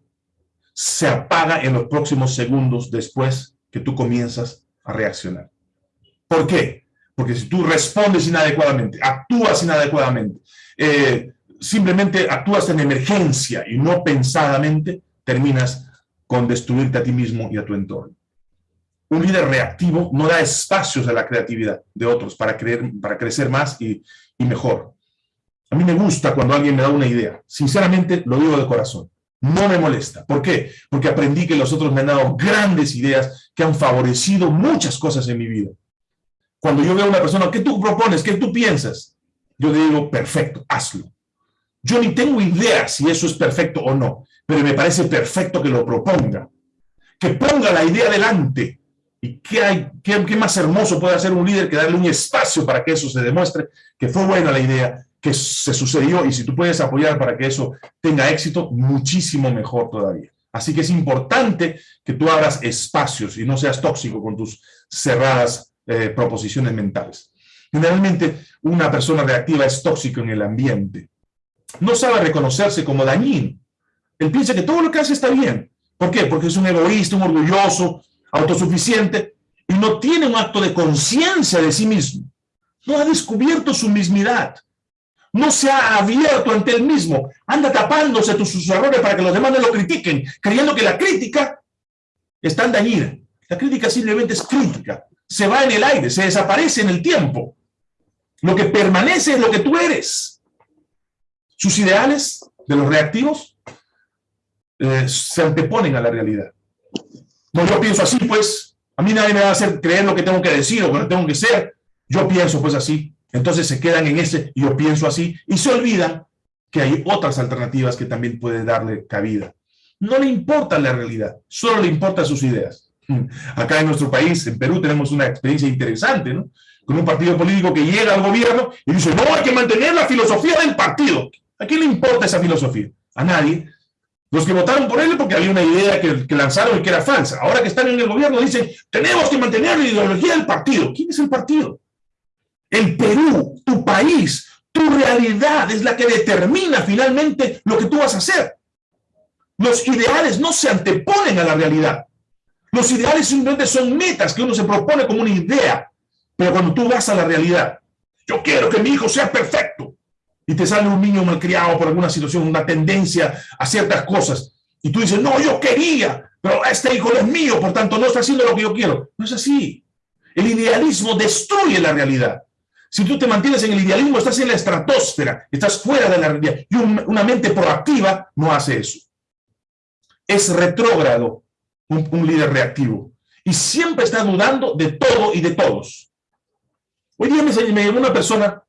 se apaga en los próximos segundos después que tú comienzas a reaccionar. ¿Por qué? Porque si tú respondes inadecuadamente, actúas inadecuadamente, eh, simplemente actúas en emergencia y no pensadamente, terminas con destruirte a ti mismo y a tu entorno. Un líder reactivo no da espacios a la creatividad de otros para, creer, para crecer más y, y mejor. A mí me gusta cuando alguien me da una idea. Sinceramente, lo digo de corazón. No me molesta. ¿Por qué? Porque aprendí que los otros me han dado grandes ideas que han favorecido muchas cosas en mi vida. Cuando yo veo a una persona, ¿qué tú propones? ¿Qué tú piensas? Yo le digo, perfecto, hazlo. Yo ni tengo idea si eso es perfecto o no, pero me parece perfecto que lo proponga. Que ponga la idea delante. ¿Y qué, hay, qué, más hermoso puede hacer un líder que darle un espacio para que eso se demuestre que fue buena la idea, que se sucedió y si tú puedes apoyar para que eso tenga éxito, muchísimo mejor todavía. Así que es importante que tú abras espacios y no seas tóxico con tus cerradas eh, proposiciones mentales. Generalmente, una persona reactiva es tóxico en el ambiente. No sabe reconocerse como dañino. Él piensa que todo lo que hace está bien. ¿Por qué? Porque es un egoísta, un orgulloso, autosuficiente, y no tiene un acto de conciencia de sí mismo. No ha descubierto su mismidad. No se ha abierto ante él mismo. Anda tapándose sus errores para que los demás no lo critiquen, creyendo que la crítica es tan dañina. La crítica simplemente es crítica se va en el aire, se desaparece en el tiempo. Lo que permanece es lo que tú eres. Sus ideales de los reactivos eh, se anteponen a la realidad. No, yo pienso así, pues, a mí nadie me va a hacer creer lo que tengo que decir o lo que tengo que ser. Yo pienso, pues, así. Entonces se quedan en ese, yo pienso así, y se olvidan que hay otras alternativas que también pueden darle cabida. No le importa la realidad, solo le importan sus ideas. *laughs* Acá en nuestro país, en Perú, tenemos una experiencia interesante, ¿no? Con un partido político que llega al gobierno y dice, no, hay que mantener la filosofía del partido. ¿A quién le importa esa filosofía? A nadie. Los que votaron por él porque había una idea que, que lanzaron y que era falsa. Ahora que están en el gobierno dicen, tenemos que mantener la ideología del partido. ¿Quién es el partido? El Perú, tu país, tu realidad es la que determina finalmente lo que tú vas a hacer. Los ideales no se anteponen a la realidad. Los ideales simplemente son metas que uno se propone como una idea, pero cuando tú vas a la realidad, yo quiero que mi hijo sea perfecto, y te sale un niño malcriado por alguna situación, una tendencia a ciertas cosas, y tú dices, no, yo quería, pero este hijo no es mío, por tanto no está haciendo lo que yo quiero. No es así. El idealismo destruye la realidad. Si tú te mantienes en el idealismo, estás en la estratosfera, estás fuera de la realidad. Y una mente proactiva no hace eso. Es retrógrado un, líder reactivo. Y siempre está dudando de todo y de todos. Hoy día me, me llegó una persona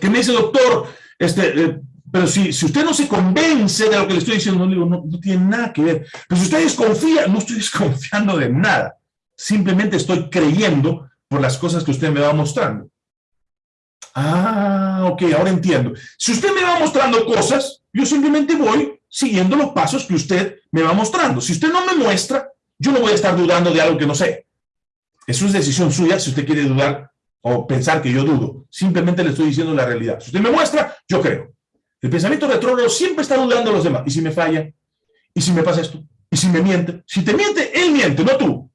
que me dice, doctor, este, eh, pero si, si usted no se convence de lo que le estoy diciendo, no, digo, no, no tiene nada que ver. Pero si usted desconfía, no estoy *laughs* desconfiando de nada. Simplemente estoy creyendo por las cosas que usted me va mostrando. Ah, ok, ahora entiendo. Si usted me va mostrando cosas, yo simplemente voy siguiendo los pasos que usted me va mostrando. Si usted no me muestra, yo no voy a estar dudando de algo que no sé. Eso es decisión suya si usted quiere dudar o pensar que yo dudo. Simplemente le estoy diciendo la realidad. Si usted me muestra, yo creo. El pensamiento retrógrado siempre está dudando a los demás. ¿Y si me falla? ¿Y si me pasa esto? ¿Y si me miente? Si te miente, él miente, no tú.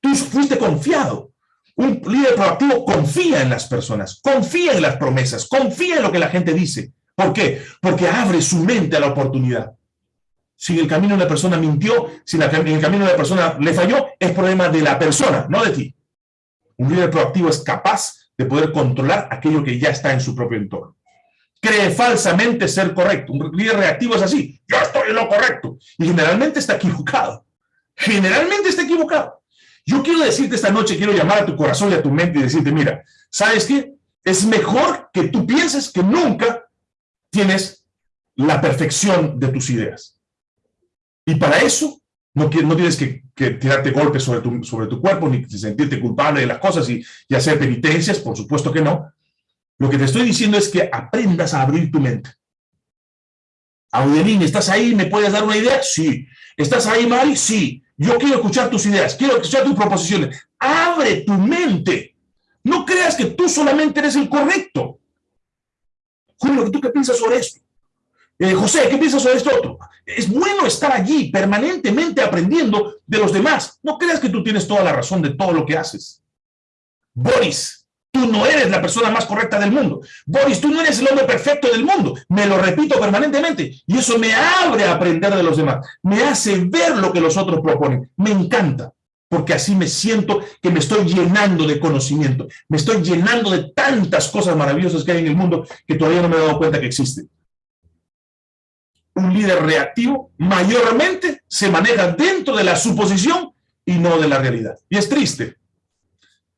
Tú fuiste confiado. Un líder proactivo confía en las personas, confía en las promesas, confía en lo que la gente dice. ¿Por qué? Porque abre su mente a la oportunidad. Si en el camino la persona mintió, si en el camino la persona le falló, es problema de la persona, no de ti. Un líder proactivo es capaz de poder controlar aquello que ya está en su propio entorno. Cree falsamente ser correcto. Un líder reactivo es así. Yo estoy en lo correcto. Y generalmente está equivocado. Generalmente está equivocado. Yo quiero decirte esta noche, quiero llamar a tu corazón y a tu mente y decirte, mira, ¿sabes qué? Es mejor que tú pienses que nunca tienes la perfección de tus ideas. Y para eso no, tienes que, tirarte golpes sobre tu, cuerpo, ni sentirte culpable de las cosas y, y hacer penitencias, por supuesto que no. Lo que te estoy diciendo es que aprendas a abrir tu mente. Audelín, ¿estás ahí? ¿Me puedes dar una idea? Sí. ¿Estás ahí, Mari? Sí. Yo quiero escuchar tus ideas, quiero escuchar tus proposiciones. Abre tu mente. No creas que tú solamente eres el correcto. Julio, ¿tú qué piensas sobre esto? Eh, José, ¿qué piensas sobre esto otro? Es bueno estar allí permanentemente aprendiendo de los demás. No creas que tú tienes toda la razón de todo lo que haces. Boris, tú no eres la persona más correcta del mundo. Boris, tú no eres el hombre perfecto del mundo. Me lo repito permanentemente. Y eso me abre a aprender de los demás. Me hace ver lo que los otros proponen. Me encanta. Porque así me siento que me estoy llenando de conocimiento. Me estoy llenando de tantas cosas maravillosas que hay en el mundo que todavía no me he dado cuenta que existen un líder reactivo mayormente se maneja dentro de la suposición y no de la realidad. Y es triste.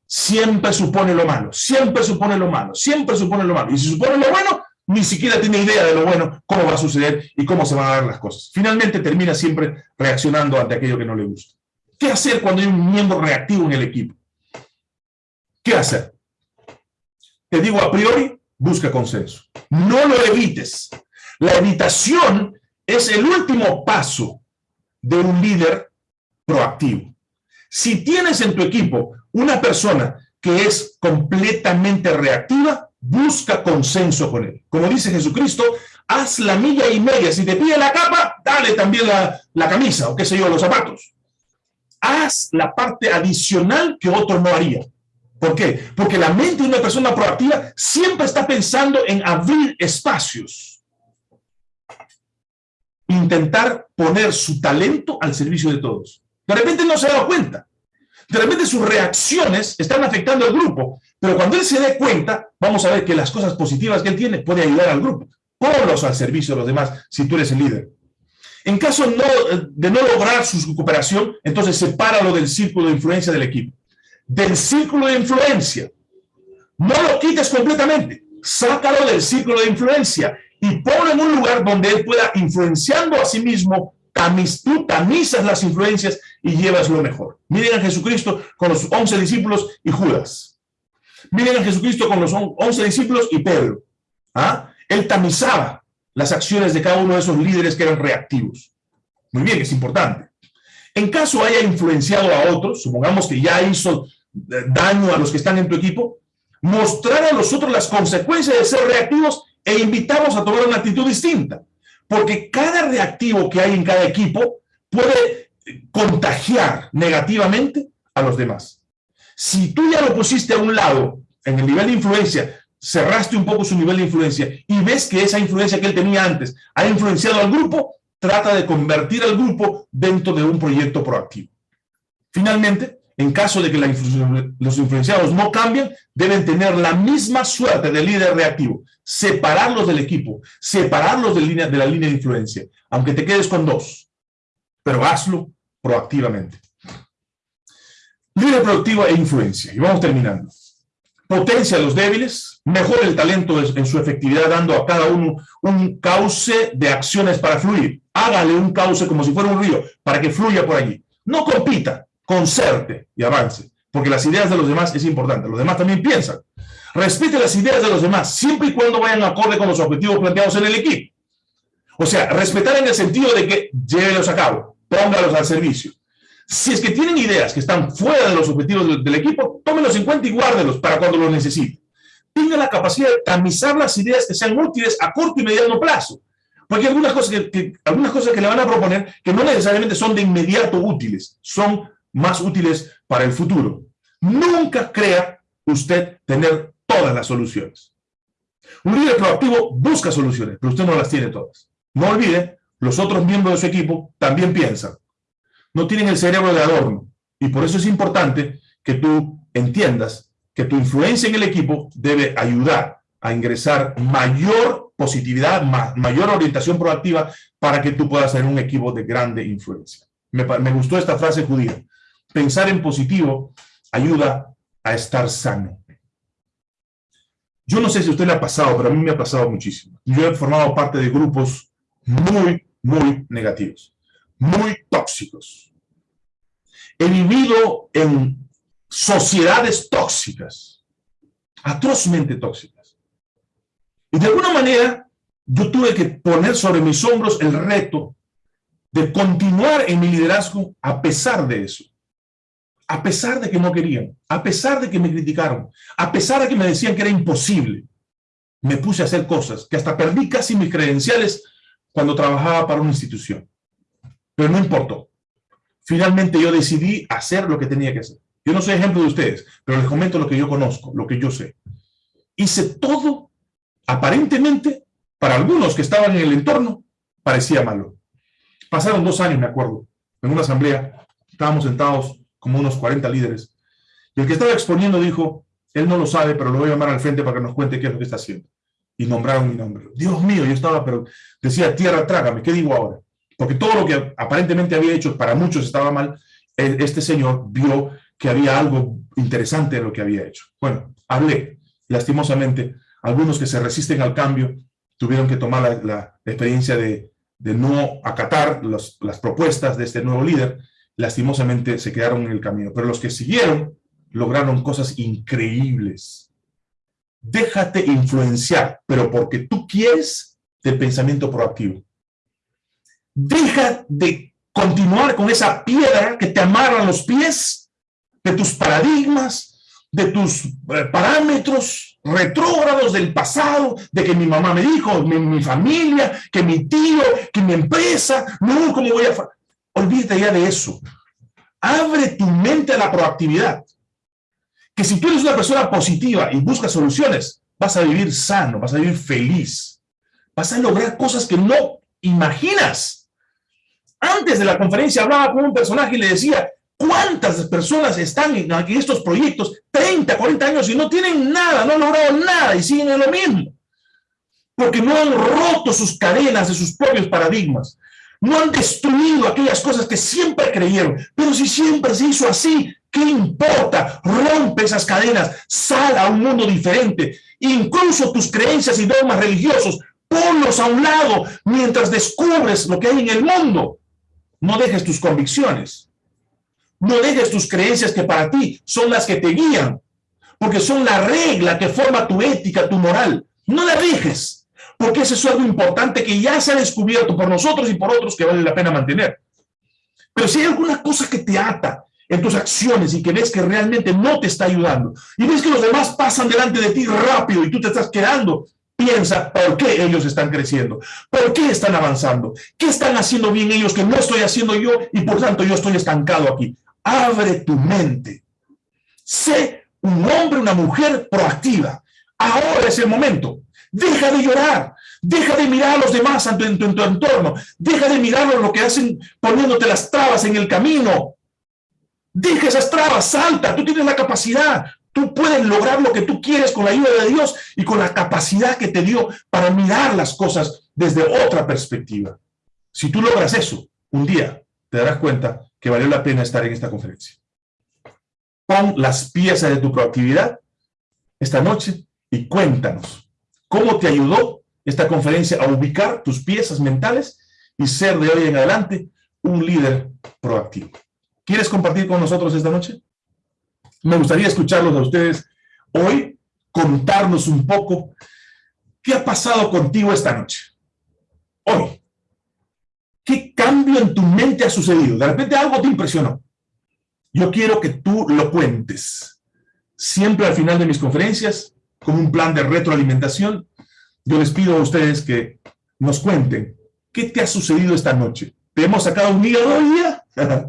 Siempre supone lo malo, siempre supone lo malo, siempre supone lo malo. Y si supone lo bueno, ni siquiera tiene idea de lo bueno, cómo va a suceder y cómo se van a dar las cosas. Finalmente termina siempre reaccionando ante aquello que no le gusta. ¿Qué hacer cuando hay un miembro reactivo en el equipo? ¿Qué hacer? Te digo a priori, busca consenso. No lo evites. La evitación es el último paso de un líder proactivo. Si tienes en tu equipo una persona que es completamente reactiva, busca consenso con él. Como dice Jesucristo, haz la milla y media. Si te pide la capa, dale también la, la camisa o qué sé yo, los zapatos. Haz la parte adicional que otro no haría. ¿Por qué? Porque la mente de una persona proactiva siempre está pensando en abrir espacios intentar poner su talento al servicio de todos. De repente no se ha dado cuenta. De repente sus reacciones están afectando al grupo, pero cuando él se dé cuenta, vamos a ver que las cosas positivas que él tiene puede ayudar al grupo. Ponlos al servicio de los demás si tú eres el líder. En caso de no lograr su recuperación, entonces sepáralo del círculo de influencia del equipo. Del círculo de influencia. No lo quites completamente. Sácalo del círculo de influencia y ponlo en un lugar donde él pueda, influenciando a sí mismo, tamiz, tú tamizas las influencias y llevas lo mejor. Miren a Jesucristo con los once discípulos y Judas. Miren a Jesucristo con los once discípulos y Pedro. ¿Ah? Él tamizaba las acciones de cada uno de esos líderes que eran reactivos. Muy bien, es importante. En caso haya influenciado a otros, supongamos que ya hizo eh, daño a los que están en tu equipo, mostrar a los otros las consecuencias de ser reactivos e invitamos a tomar una actitud distinta, porque cada reactivo que hay en cada equipo puede contagiar negativamente a los demás. Si tú ya lo pusiste a un lado, en el nivel de influencia, cerraste un poco su nivel de influencia y ves que esa influencia que él tenía antes ha influenciado al grupo, trata de convertir al grupo dentro de un proyecto proactivo. Finalmente, en caso de que los influenciados no cambien, deben tener la misma suerte del líder reactivo. Separarlos del equipo, separarlos de, la línea de influencia, aunque te quedes con dos. Pero hazlo proactivamente. Líder proactivo e influencia. Y vamos terminando. Potencia a los débiles, mejora el talento en su efectividad, dando a cada uno un cauce de acciones para fluir. Hágale un cauce como si fuera un río, para que fluya por allí. No compita, concerte y avance, porque las ideas de los demás es importante, los demás también piensan. Respete las ideas de los demás, siempre y cuando vayan acorde con los objetivos planteados en el equipo. O sea, respetar en el sentido de que llévelos a cabo, póngalos al servicio. Si es que tienen ideas que están fuera de los objetivos del, equipo, tómenlos en cuenta y guárdenlos para cuando los necesiten. Tenga la capacidad de tamizar las ideas que sean útiles a corto y mediano plazo. Porque hay algunas cosas que, algunas cosas que le van a proponer que no necesariamente son de inmediato útiles, son más útiles para el futuro. Nunca crea usted tener todas las soluciones. Un líder proactivo busca soluciones, pero usted no las tiene todas. No olvide, los otros miembros de su equipo también piensan. No tienen el cerebro de adorno. Y por eso es importante que tú entiendas que tu influencia en el equipo debe ayudar a ingresar mayor positividad, mayor orientación proactiva para que tú puedas tener un equipo de grande influencia. Me gustó esta frase judía. Pensar en positivo ayuda a estar sano. Yo no sé si usted le ha pasado, pero a mí me ha pasado muchísimo. Yo he formado parte de grupos muy, muy negativos, muy tóxicos. He vivido en sociedades tóxicas, atrozmente tóxicas. Y de alguna manera, yo tuve que poner sobre mis hombros el reto de continuar en mi liderazgo a pesar de eso. A pesar de que no querían, a pesar de que me criticaron, a pesar de que me decían que era imposible, me puse a hacer cosas que hasta perdí casi mis credenciales cuando trabajaba para una institución. Pero no importó. Finalmente yo decidí hacer lo que tenía que hacer. Yo no soy ejemplo de ustedes, pero les comento lo que yo conozco, lo que yo sé. Hice todo, aparentemente, para algunos que estaban en el entorno, parecía malo. Pasaron dos años, me acuerdo, en una asamblea, estábamos sentados como unos 40 líderes, y el que estaba exponiendo dijo, él no lo sabe, pero lo voy a llamar al frente para que nos cuente qué es lo que está haciendo. Y nombraron mi nombre. Dios mío, yo estaba, pero decía, tierra, trágame, ¿qué digo ahora? Porque todo lo que aparentemente había hecho para muchos estaba mal, este señor vio que había algo interesante en lo que había hecho. Bueno, hablé. Lastimosamente, algunos que se resisten al cambio tuvieron que tomar la, experiencia de, no acatar las propuestas de este nuevo líder. Lastimosamente se quedaron en el camino. Pero los que siguieron lograron cosas increíbles. Déjate influenciar, pero porque tú quieres, del pensamiento proactivo. Deja de continuar con esa piedra que te amarra los pies de tus paradigmas, de tus eh, parámetros retrógrados del pasado, de que mi mamá me dijo, mi, familia, que mi tío, que mi empresa, no, ¿cómo voy a...? Olvídate ya de eso. Abre tu mente a la proactividad. Que si tú eres una persona positiva y buscas soluciones, vas a vivir sano, vas a vivir feliz. Vas a lograr cosas que no imaginas. Antes de la conferencia hablaba con un personaje y le decía, ¿Cuántas personas están en, estos proyectos 30, 40 años y no tienen nada, no han logrado nada y siguen en lo mismo? Porque no han roto sus cadenas de sus propios paradigmas. No han destruido aquellas cosas que siempre creyeron. Pero si siempre se hizo así, ¿qué importa? Rompe esas cadenas, sal a un mundo diferente. Incluso tus creencias y dogmas religiosos, ponlos a un lado mientras descubres lo que hay en el mundo. No dejes tus convicciones. No dejes tus creencias que para ti son las que te guían, porque son la regla que forma tu ética, tu moral. No la dejes, porque eso es algo importante que ya se ha descubierto por nosotros y por otros que vale la pena mantener. Pero si hay alguna cosa que te ata en tus acciones y que ves que realmente no te está ayudando, y ves que los demás pasan delante de ti rápido y tú te estás quedando, piensa por qué ellos están creciendo, por qué están avanzando, qué están haciendo bien ellos que no estoy haciendo yo y por tanto yo estoy estancado aquí abre tu mente. Sé un hombre, una mujer proactiva. Ahora es el momento. Deja de llorar. Deja de mirar a los demás en tu, tu, entorno. Deja de mirar lo que hacen poniéndote las trabas en el camino. Deja esas trabas, salta. Tú tienes la capacidad. Tú puedes lograr lo que tú quieres con la ayuda de Dios y con la capacidad que te dio para mirar las cosas desde otra perspectiva. Si tú logras eso, un día te darás cuenta que valió la pena estar en esta conferencia. Pon las piezas de tu proactividad esta noche y cuéntanos cómo te ayudó esta conferencia a ubicar tus piezas mentales y ser de hoy en adelante un líder proactivo. ¿Quieres compartir con nosotros esta noche? Me gustaría escucharlos a ustedes hoy, contarnos un poco qué ha pasado contigo esta noche. Hoy, ¿Qué cambio en tu mente ha sucedido? De repente algo te impresionó. Yo quiero que tú lo cuentes. Siempre al final de mis conferencias, con un plan de retroalimentación, yo les pido a ustedes que nos cuenten qué te ha sucedido esta noche. ¿Te hemos sacado un hígado hoy día? *laughs*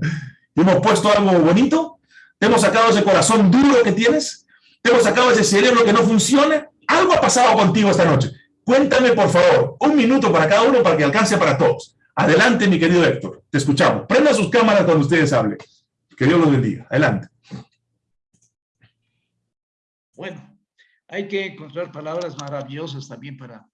¿Te hemos puesto algo bonito? ¿Te hemos sacado ese corazón duro que tienes? ¿Te hemos sacado ese cerebro que no funciona? Algo ha pasado contigo esta noche. Cuéntame, por favor, un minuto para cada uno para que alcance para todos. Adelante, mi querido Héctor. Te escuchamos. Prenda sus cámaras cuando ustedes hablen. Que Dios los bendiga. Adelante. Bueno, hay que encontrar palabras maravillosas también para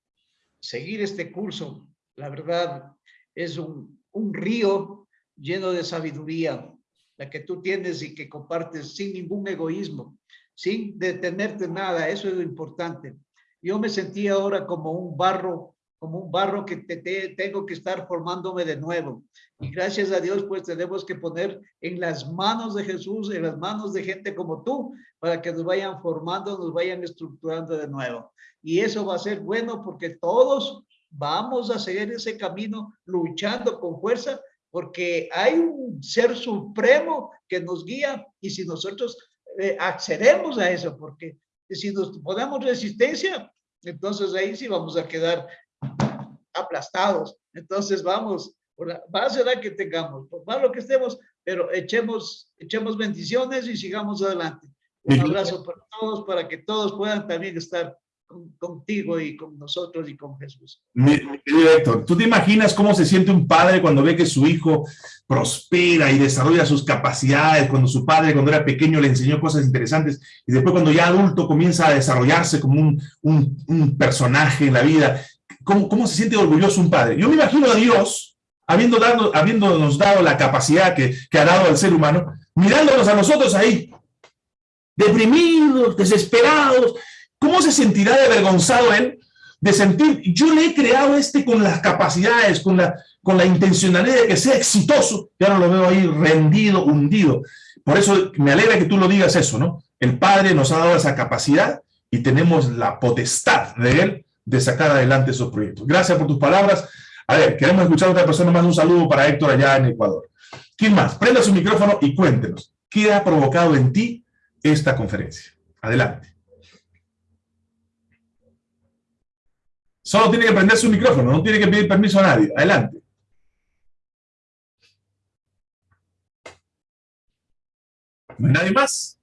seguir este curso. La verdad, es un, río lleno de sabiduría, la que tú tienes y que compartes sin ningún egoísmo, sin detenerte nada, eso es lo importante. Yo me sentí ahora como un barro, como un barro que te, tengo que estar formándome de nuevo. Y gracias a Dios, pues tenemos que poner en las manos de Jesús, en las manos de gente como tú, para que nos vayan formando, nos vayan estructurando de nuevo. Y eso va a ser bueno porque todos vamos a seguir ese camino luchando con fuerza porque hay un ser supremo que nos guía y si nosotros eh, accedemos a eso, porque si nos ponemos resistencia, entonces ahí sí vamos a quedar aplastados. Entonces vamos, va a ser que tengamos, por malo que estemos, pero echemos, echemos bendiciones y sigamos adelante. Un abrazo para todos, para que todos puedan también estar contigo y con nosotros y con Jesús. Mi, Héctor, ¿tú te imaginas cómo se siente un padre cuando ve que su hijo prospera y desarrolla sus capacidades, cuando su padre cuando era pequeño le enseñó cosas interesantes y después cuando ya adulto comienza a desarrollarse como un, un, un personaje en la vida? ¿Cómo, ¿Cómo se siente orgulloso un padre? Yo me imagino a Dios, habiendo dado, habiéndonos dado la capacidad que, que ha dado al ser humano, mirándonos a nosotros ahí, deprimidos, desesperados, ¿Cómo se sentirá avergonzado él de sentir, yo le he creado este con las capacidades, con la, con la intencionalidad de que sea exitoso, y ahora lo veo ahí rendido, hundido. Por eso me alegra que tú lo digas eso, ¿no? El Padre nos ha dado esa capacidad y tenemos la potestad de Él de sacar adelante esos proyectos. Gracias por tus palabras. A ver, queremos escuchar a otra persona más. Un saludo para Héctor allá en Ecuador. ¿Quién más? Prenda su micrófono y cuéntenos. ¿Qué ha provocado en ti esta conferencia? Adelante. Solo tiene que prender su micrófono, no tiene que pedir permiso a nadie. Adelante. ¿No hay nadie más?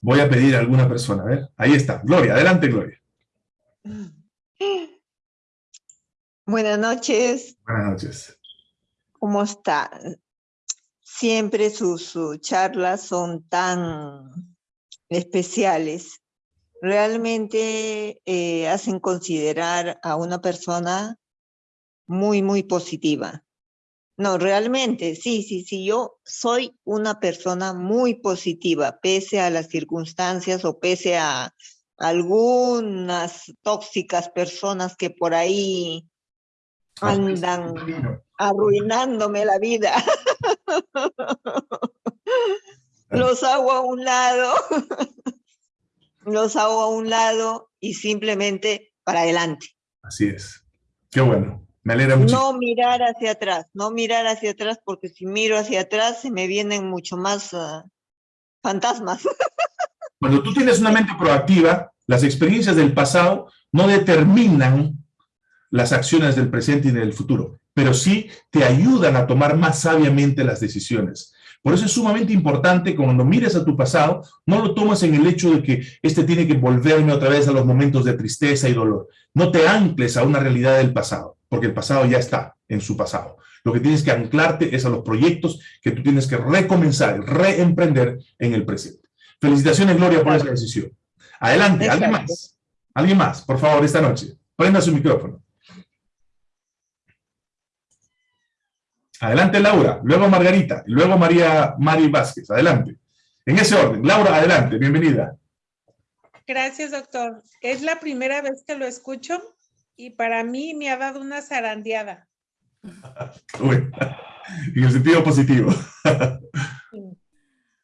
Voy a pedir a alguna persona. A ver, ahí está. Gloria, adelante, Gloria. Buenas noches. Buenas noches. ¿Cómo está? Siempre sus charlas son tan especiales realmente eh, hacen considerar a una persona muy, muy positiva. No, realmente, sí, sí, sí, yo soy una persona muy positiva, pese a las circunstancias o pese a algunas tóxicas personas que por ahí andan arruinándome la vida. *laughs* Los hago a un lado los hago a un lado y simplemente para adelante. Así es. Qué bueno. Me alegra mucho. No mirar hacia atrás, no mirar hacia atrás, porque si miro hacia atrás se me vienen mucho más ah, fantasmas. *laughs* Cuando tú tienes una mente proactiva, las experiencias del pasado no determinan las acciones del presente y del futuro, pero sí te ayudan a tomar más sabiamente las decisiones. Por eso es sumamente importante cuando mires a tu pasado, no lo tomes en el hecho de que este tiene que volverme otra vez a los momentos de tristeza y dolor. No te ancles a una realidad del pasado, porque el pasado ya está en su pasado. Lo que tienes que anclarte es a los proyectos que tú tienes que recomenzar, reemprender en el presente. Felicitaciones, Gloria, por esa decisión. Adelante, ¿alguien más? ¿Alguien más? Por favor, esta noche. Prenda su micrófono. Adelante, Laura, luego Margarita, luego María Mari Vázquez. Adelante. En ese orden. Laura, adelante, bienvenida. Gracias, doctor. Es la primera vez que lo escucho y para mí me ha dado una zarandeada. *laughs* en el sentido positivo.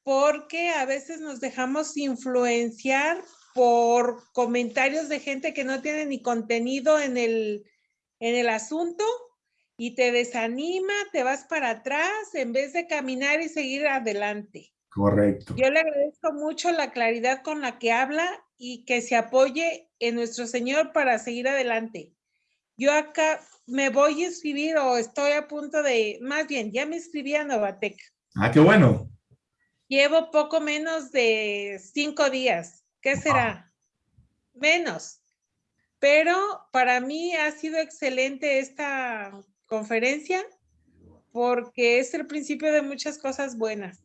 Porque a veces nos dejamos influenciar por comentarios de gente que no tiene ni contenido en el, en el asunto y te desanima, te vas para atrás en vez de caminar y seguir adelante. Correcto. Yo le agradezco mucho la claridad con la que habla y que se apoye en nuestro Señor para seguir adelante. Yo acá me voy a inscribir o estoy a punto de, más bien, ya me inscribí a Novatec. Ah, qué bueno. Llevo poco menos de cinco días. ¿Qué será? Menos. Pero para mí ha sido excelente esta conferencia porque es el principio de muchas cosas buenas.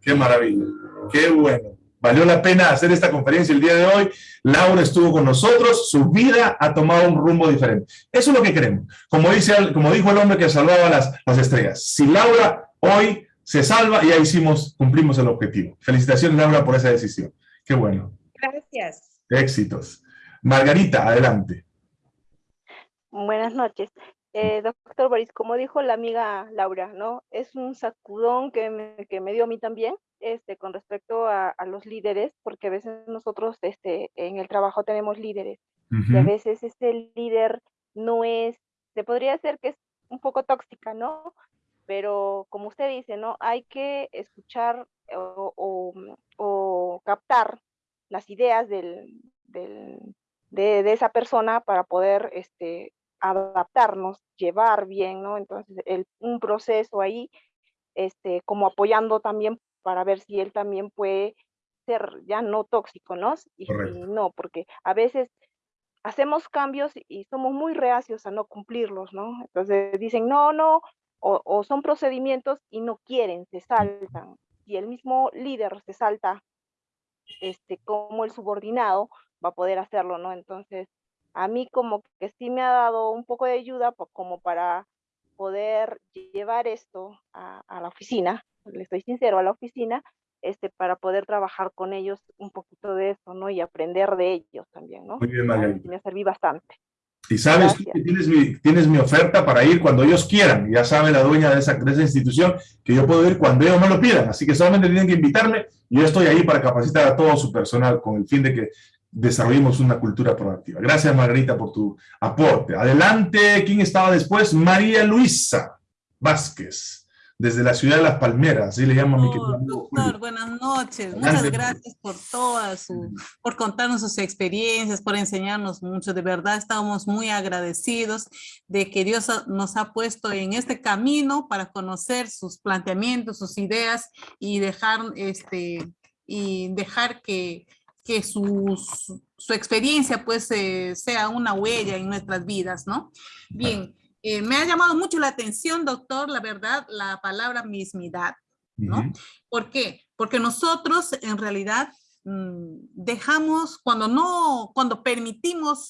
Qué maravilla, qué bueno. Valió la pena hacer esta conferencia el día de hoy. Laura estuvo con nosotros, su vida ha tomado un rumbo diferente. Eso es lo que queremos. Como, dice, como dijo el hombre que salvaba las, las estrellas. Si Laura hoy se salva, ya hicimos, cumplimos el objetivo. Felicitaciones, Laura, por esa decisión. Qué bueno. Gracias. Éxitos. Margarita, adelante. Buenas noches. Eh, doctor Boris, como dijo la amiga Laura, ¿no? Es un sacudón que me, que me dio a mí también, este, con respecto a, a, los líderes, porque a veces nosotros este, en el trabajo tenemos líderes, uh -huh. y a veces ese líder no es, se podría decir que es un poco tóxica, ¿no? Pero como usted dice, ¿no? Hay que escuchar o, o, o captar las ideas del, del, de, de, esa persona para poder este, adaptarnos, llevar bien, ¿no? Entonces, el, un proceso ahí, este, como apoyando también para ver si él también puede ser ya no tóxico, ¿no? Y, y no, porque a veces hacemos cambios y somos muy reacios a no cumplirlos, ¿no? Entonces dicen, no, no, o, o, son procedimientos y no quieren, se saltan. Y el mismo líder se salta, este, como el subordinado va a poder hacerlo, ¿no? Entonces, a mí como que sí me ha dado un poco de ayuda como para poder llevar esto a, a, la oficina, le estoy sincero, a la oficina, este, para poder trabajar con ellos un poquito de eso, ¿no? Y aprender de ellos también, ¿no? Muy bien, Margarita. Me serví bastante. Y sabes que tienes mi, tienes mi oferta para ir cuando ellos quieran. Ya sabe la dueña de esa, de esa institución que yo puedo ir cuando ellos me lo pidan. Así que solamente tienen que invitarme y yo estoy ahí para capacitar a todo su personal con el fin de que desarrollemos una cultura proactiva. Gracias, Margarita, por tu aporte. Adelante, ¿quién estaba después? María Luisa Vázquez desde la ciudad de Las Palmeras, así le llamo a mi querido amigo Doctor, buenas noches. Muchas gracias por todas, su, por contarnos sus experiencias, por enseñarnos mucho. De verdad, estamos muy agradecidos de que Dios nos ha puesto en este camino para conocer sus planteamientos, sus ideas y dejar, este, y dejar que, que su, su, experiencia pues eh, sea una huella en nuestras vidas, ¿no? Bien. Eh, me ha llamado mucho la atención, doctor, la verdad, la palabra mismidad, ¿no? Uh -huh. ¿Por qué? Porque nosotros en realidad mmm, dejamos, cuando no, cuando permitimos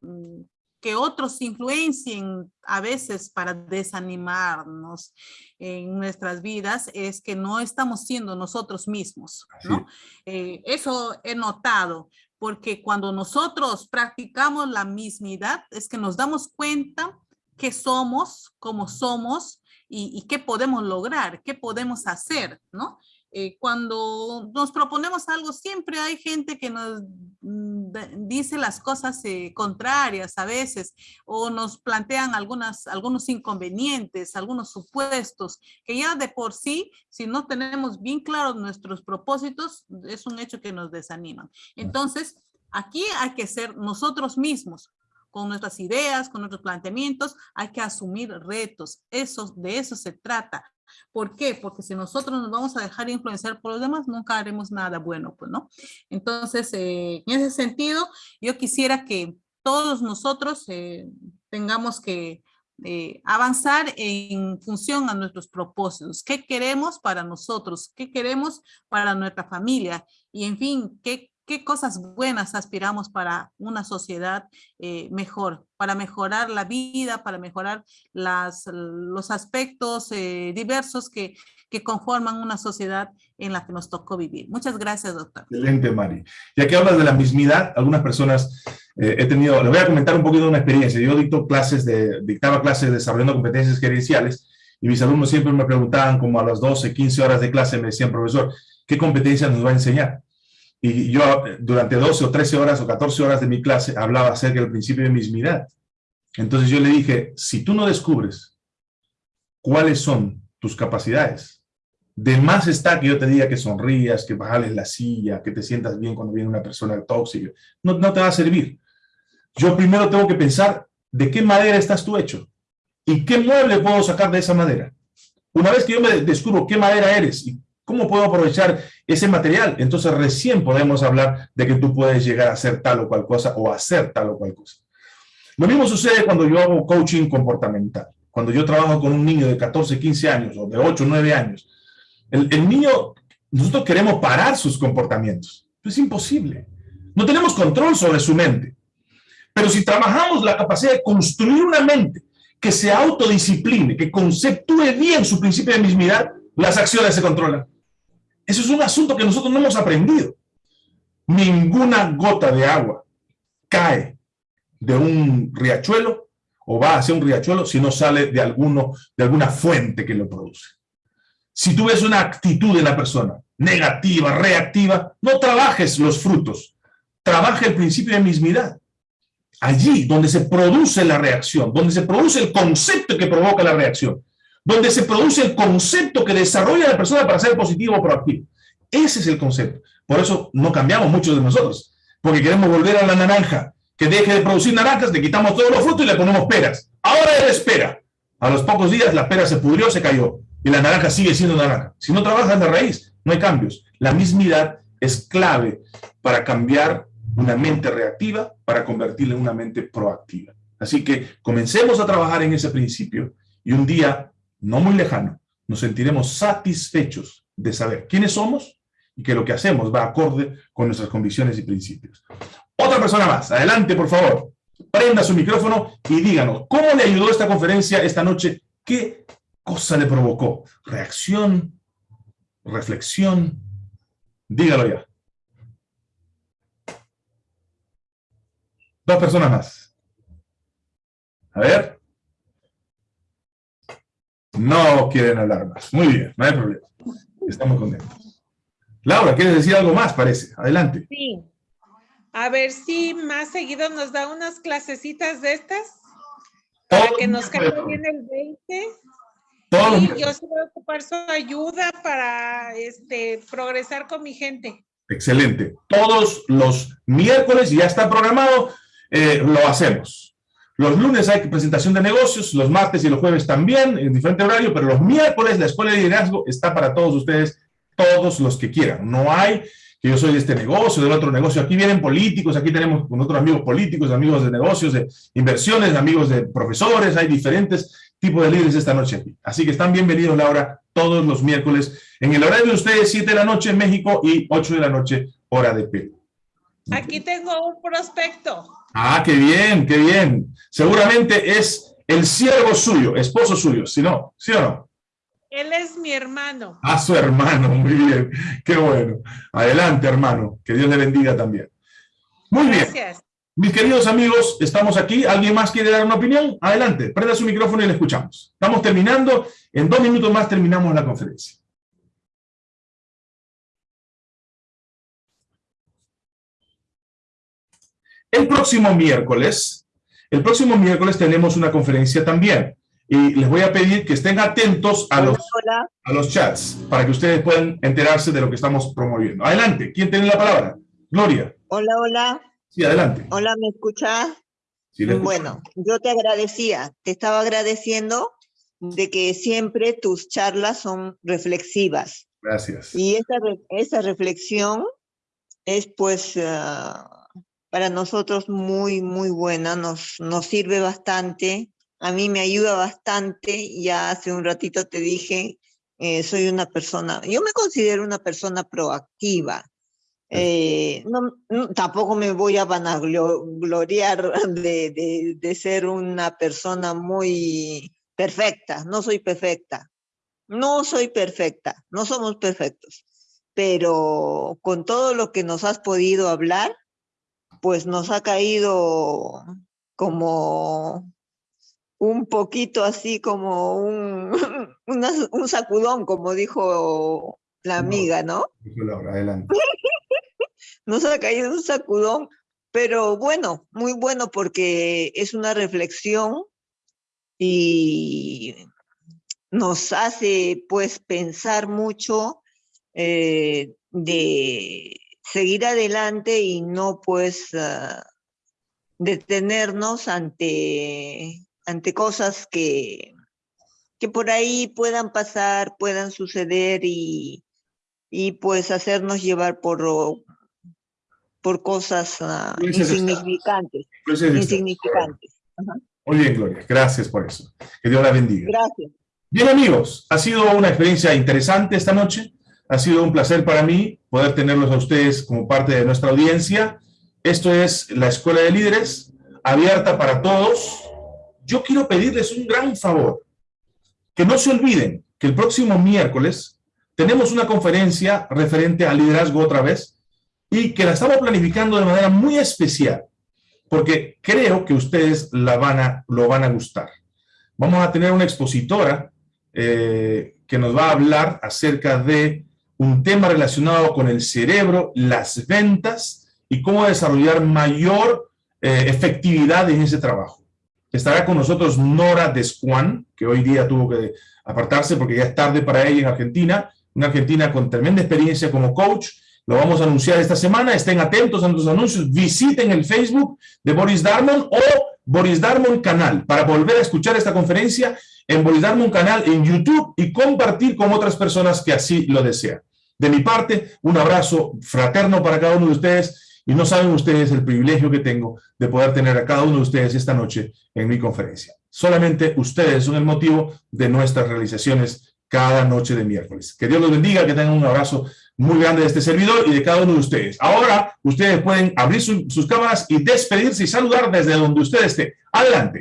mmm, que otros influencien a veces para desanimarnos en nuestras vidas, es que no estamos siendo nosotros mismos, ¿no? Eh, eso he notado, porque cuando nosotros practicamos la mismidad, es que nos damos cuenta qué somos, cómo somos y, y, qué podemos lograr, qué podemos hacer, ¿no? Eh, cuando nos proponemos algo, siempre hay gente que nos mm, dice las cosas eh, contrarias a veces o nos plantean algunas, algunos inconvenientes, algunos supuestos, que ya de por sí, si no tenemos bien claros nuestros propósitos, es un hecho que nos desaniman. Entonces, aquí hay que ser nosotros mismos, con nuestras ideas, con nuestros planteamientos, hay que asumir retos. Eso, de eso se trata. ¿Por qué? Porque si nosotros nos vamos a dejar influenciar por los demás, nunca haremos nada bueno, pues, ¿no? Entonces, eh, en ese sentido, yo quisiera que todos nosotros eh, tengamos que eh, avanzar en función a nuestros propósitos. ¿Qué queremos para nosotros? ¿Qué queremos para nuestra familia? Y, en fin, ¿qué qué cosas buenas aspiramos para una sociedad eh, mejor, para mejorar la vida, para mejorar las, los aspectos eh, diversos que, que, conforman una sociedad en la que nos tocó vivir. Muchas gracias, doctor. Excelente, Mari. Ya que hablas de la mismidad, algunas personas eh, he tenido, le voy a comentar un poquito de una experiencia. Yo dicto clases de, dictaba clases de desarrollando competencias gerenciales y mis alumnos siempre me preguntaban, como a las 12, 15 horas de clase, me decían, profesor, ¿qué competencias nos va a enseñar? Y yo durante 12 o 13 horas o 14 horas de mi clase hablaba acerca del principio de mismidad. Entonces yo le dije, si tú no descubres cuáles son tus capacidades, de más está que yo te diga que sonrías, que bajales la silla, que te sientas bien cuando viene una persona tóxica, no, no te va a servir. Yo primero tengo que pensar de qué madera estás tú hecho y qué mueble puedo sacar de esa madera. Una vez que yo me descubro qué madera eres y ¿Cómo puedo aprovechar ese material? Entonces recién podemos hablar de que tú puedes llegar a hacer tal o cual cosa o hacer tal o cual cosa. Lo mismo sucede cuando yo hago coaching comportamental. Cuando yo trabajo con un niño de 14, 15 años o de 8, 9 años. El, el niño nosotros queremos parar sus comportamientos. Es imposible. No tenemos control sobre su mente. Pero si trabajamos la capacidad de construir una mente que se autodiscipline, que conceptúe bien su principio de mismidad, las acciones se controlan. Eso es un asunto que nosotros no hemos aprendido. Ninguna gota de agua cae de un riachuelo o va hacia un riachuelo si no sale de, alguno, de alguna fuente que lo produce. Si tú ves una actitud en la persona, negativa, reactiva, no trabajes los frutos, trabaja el principio de mismidad. Allí donde se produce la reacción, donde se produce el concepto que provoca la reacción, donde se produce el concepto que desarrolla la persona para ser positivo o proactivo. Ese es el concepto. Por eso no cambiamos muchos de nosotros, porque queremos volver a la naranja, que deje de producir naranjas, le quitamos todos los frutos y le ponemos peras. Ahora él espera. A los pocos días la pera se pudrió, se cayó, y la naranja sigue siendo naranja. Si no trabajas de raíz, no hay cambios. La mismidad es clave para cambiar una mente reactiva, para convertirla en una mente proactiva. Así que comencemos a trabajar en ese principio y un día, no muy lejano, nos sentiremos satisfechos de saber quiénes somos y que lo que hacemos va acorde con nuestras convicciones y principios. Otra persona más, adelante por favor, prenda su micrófono y díganos, ¿cómo le ayudó esta conferencia esta noche? ¿Qué cosa le provocó? ¿Reacción? ¿Reflexión? Dígalo ya. Dos personas más. A ver. No quieren hablar más. Muy bien, no hay problema. Estamos contentos. Laura, ¿quieres decir algo más, parece? Adelante. Sí. A ver si más seguido nos da unas clasecitas de estas. Para que nos caiga bien el 20. y yo sí voy a ocupar su ayuda para este, progresar con mi gente. Excelente. Todos los miércoles, ya está programado, eh, lo hacemos. Los lunes hay presentación de negocios, los martes y los jueves también, en diferente horario, pero los miércoles la Escuela de Liderazgo está para todos ustedes, todos los que quieran. No hay que yo soy de este negocio, del otro negocio. Aquí vienen políticos, aquí tenemos con otros amigos políticos, amigos de negocios, de inversiones, amigos de profesores, hay diferentes tipos de líderes esta noche aquí. Así que están bienvenidos, Laura, todos los miércoles, en el horario de ustedes, 7 de la noche en México y 8 de la noche, hora de Perú. Aquí tengo un prospecto. Ah, qué bien, qué bien. Seguramente es el siervo suyo, esposo suyo, si no, ¿sí o no? Él es mi hermano. Ah, su hermano, *laughs* muy bien. Qué bueno. Adelante, hermano. Que Dios le bendiga también. Muy bien. Gracias. Mis queridos amigos, estamos aquí. ¿Alguien más quiere dar una opinión? Adelante, prenda su micrófono y le escuchamos. Estamos terminando. En dos minutos más terminamos la conferencia. El próximo miércoles, el próximo miércoles tenemos una conferencia también. Y les voy a pedir que estén atentos a los, a los chats para que ustedes puedan enterarse de lo que estamos promoviendo. Adelante, ¿quién tiene la palabra? Gloria. Hola, hola. Sí, adelante. Hola, ¿me escuchas? Sí, bueno, yo te agradecía, te estaba agradeciendo de que siempre tus charlas son reflexivas. Gracias. Y esa, esa reflexión es pues ah, para nosotros muy, muy buena, nos, nos sirve bastante, a mí me ayuda bastante, ya hace un ratito te dije, eh, soy una persona, yo me considero una persona proactiva, eh, no, tampoco me voy a vanagloriar *laughs* de, de, de, ser una persona muy perfecta, no soy perfecta, no soy perfecta, no somos perfectos, pero con todo lo que nos has podido hablar, pues nos ha caído como un poquito así como un, *laughs* un sacudón, como dijo la amiga, ¿no? adelante. *laughs* nos ha caído un sacudón, pero bueno, muy bueno porque es una reflexión y nos hace pues pensar mucho eh, de seguir adelante y no pues ah, detenernos ante, ante cosas que, que por ahí puedan pasar, puedan suceder y, y pues hacernos llevar por, por cosas uh, insignificantes. insignificantes. Muy bien, Gloria. Gracias por eso. Que Dios la bendiga. Gracias. Bien, amigos, ha sido una experiencia interesante esta noche Ha sido un placer para mí poder tenerlos a ustedes como parte de nuestra audiencia. Esto es la Escuela de Líderes, abierta para todos. Yo quiero pedirles un gran favor, que no se olviden que el próximo miércoles tenemos una conferencia referente al liderazgo otra vez y que la estamos planificando de manera muy especial, porque creo que ustedes la van a, lo van a gustar. Vamos a tener una expositora eh, que nos va a hablar acerca de un tema relacionado con el cerebro, las ventas y cómo desarrollar mayor eh, efectividad en ese trabajo. Estará con nosotros Nora Descuan, que hoy día tuvo que apartarse porque ya es tarde para ella en Argentina, una argentina con tremenda experiencia como coach. Lo vamos a anunciar esta semana. Estén atentos a nuestros anuncios. Visiten el Facebook de Boris Darmon o Boris Darmon Canal para volver a escuchar esta conferencia en Boris Darmon Canal en YouTube y compartir con otras personas que así lo desean. De mi parte, un abrazo fraterno para cada uno de ustedes y no saben ustedes el privilegio que tengo de poder tener a cada uno de ustedes esta noche en mi conferencia. Solamente ustedes son el motivo de nuestras realizaciones cada noche de miércoles. Que Dios los bendiga, que tengan un abrazo muy grande de este servidor y de cada uno de ustedes. Ahora, ustedes pueden abrir sus cámaras y despedirse y saludar desde donde usted esté. Adelante.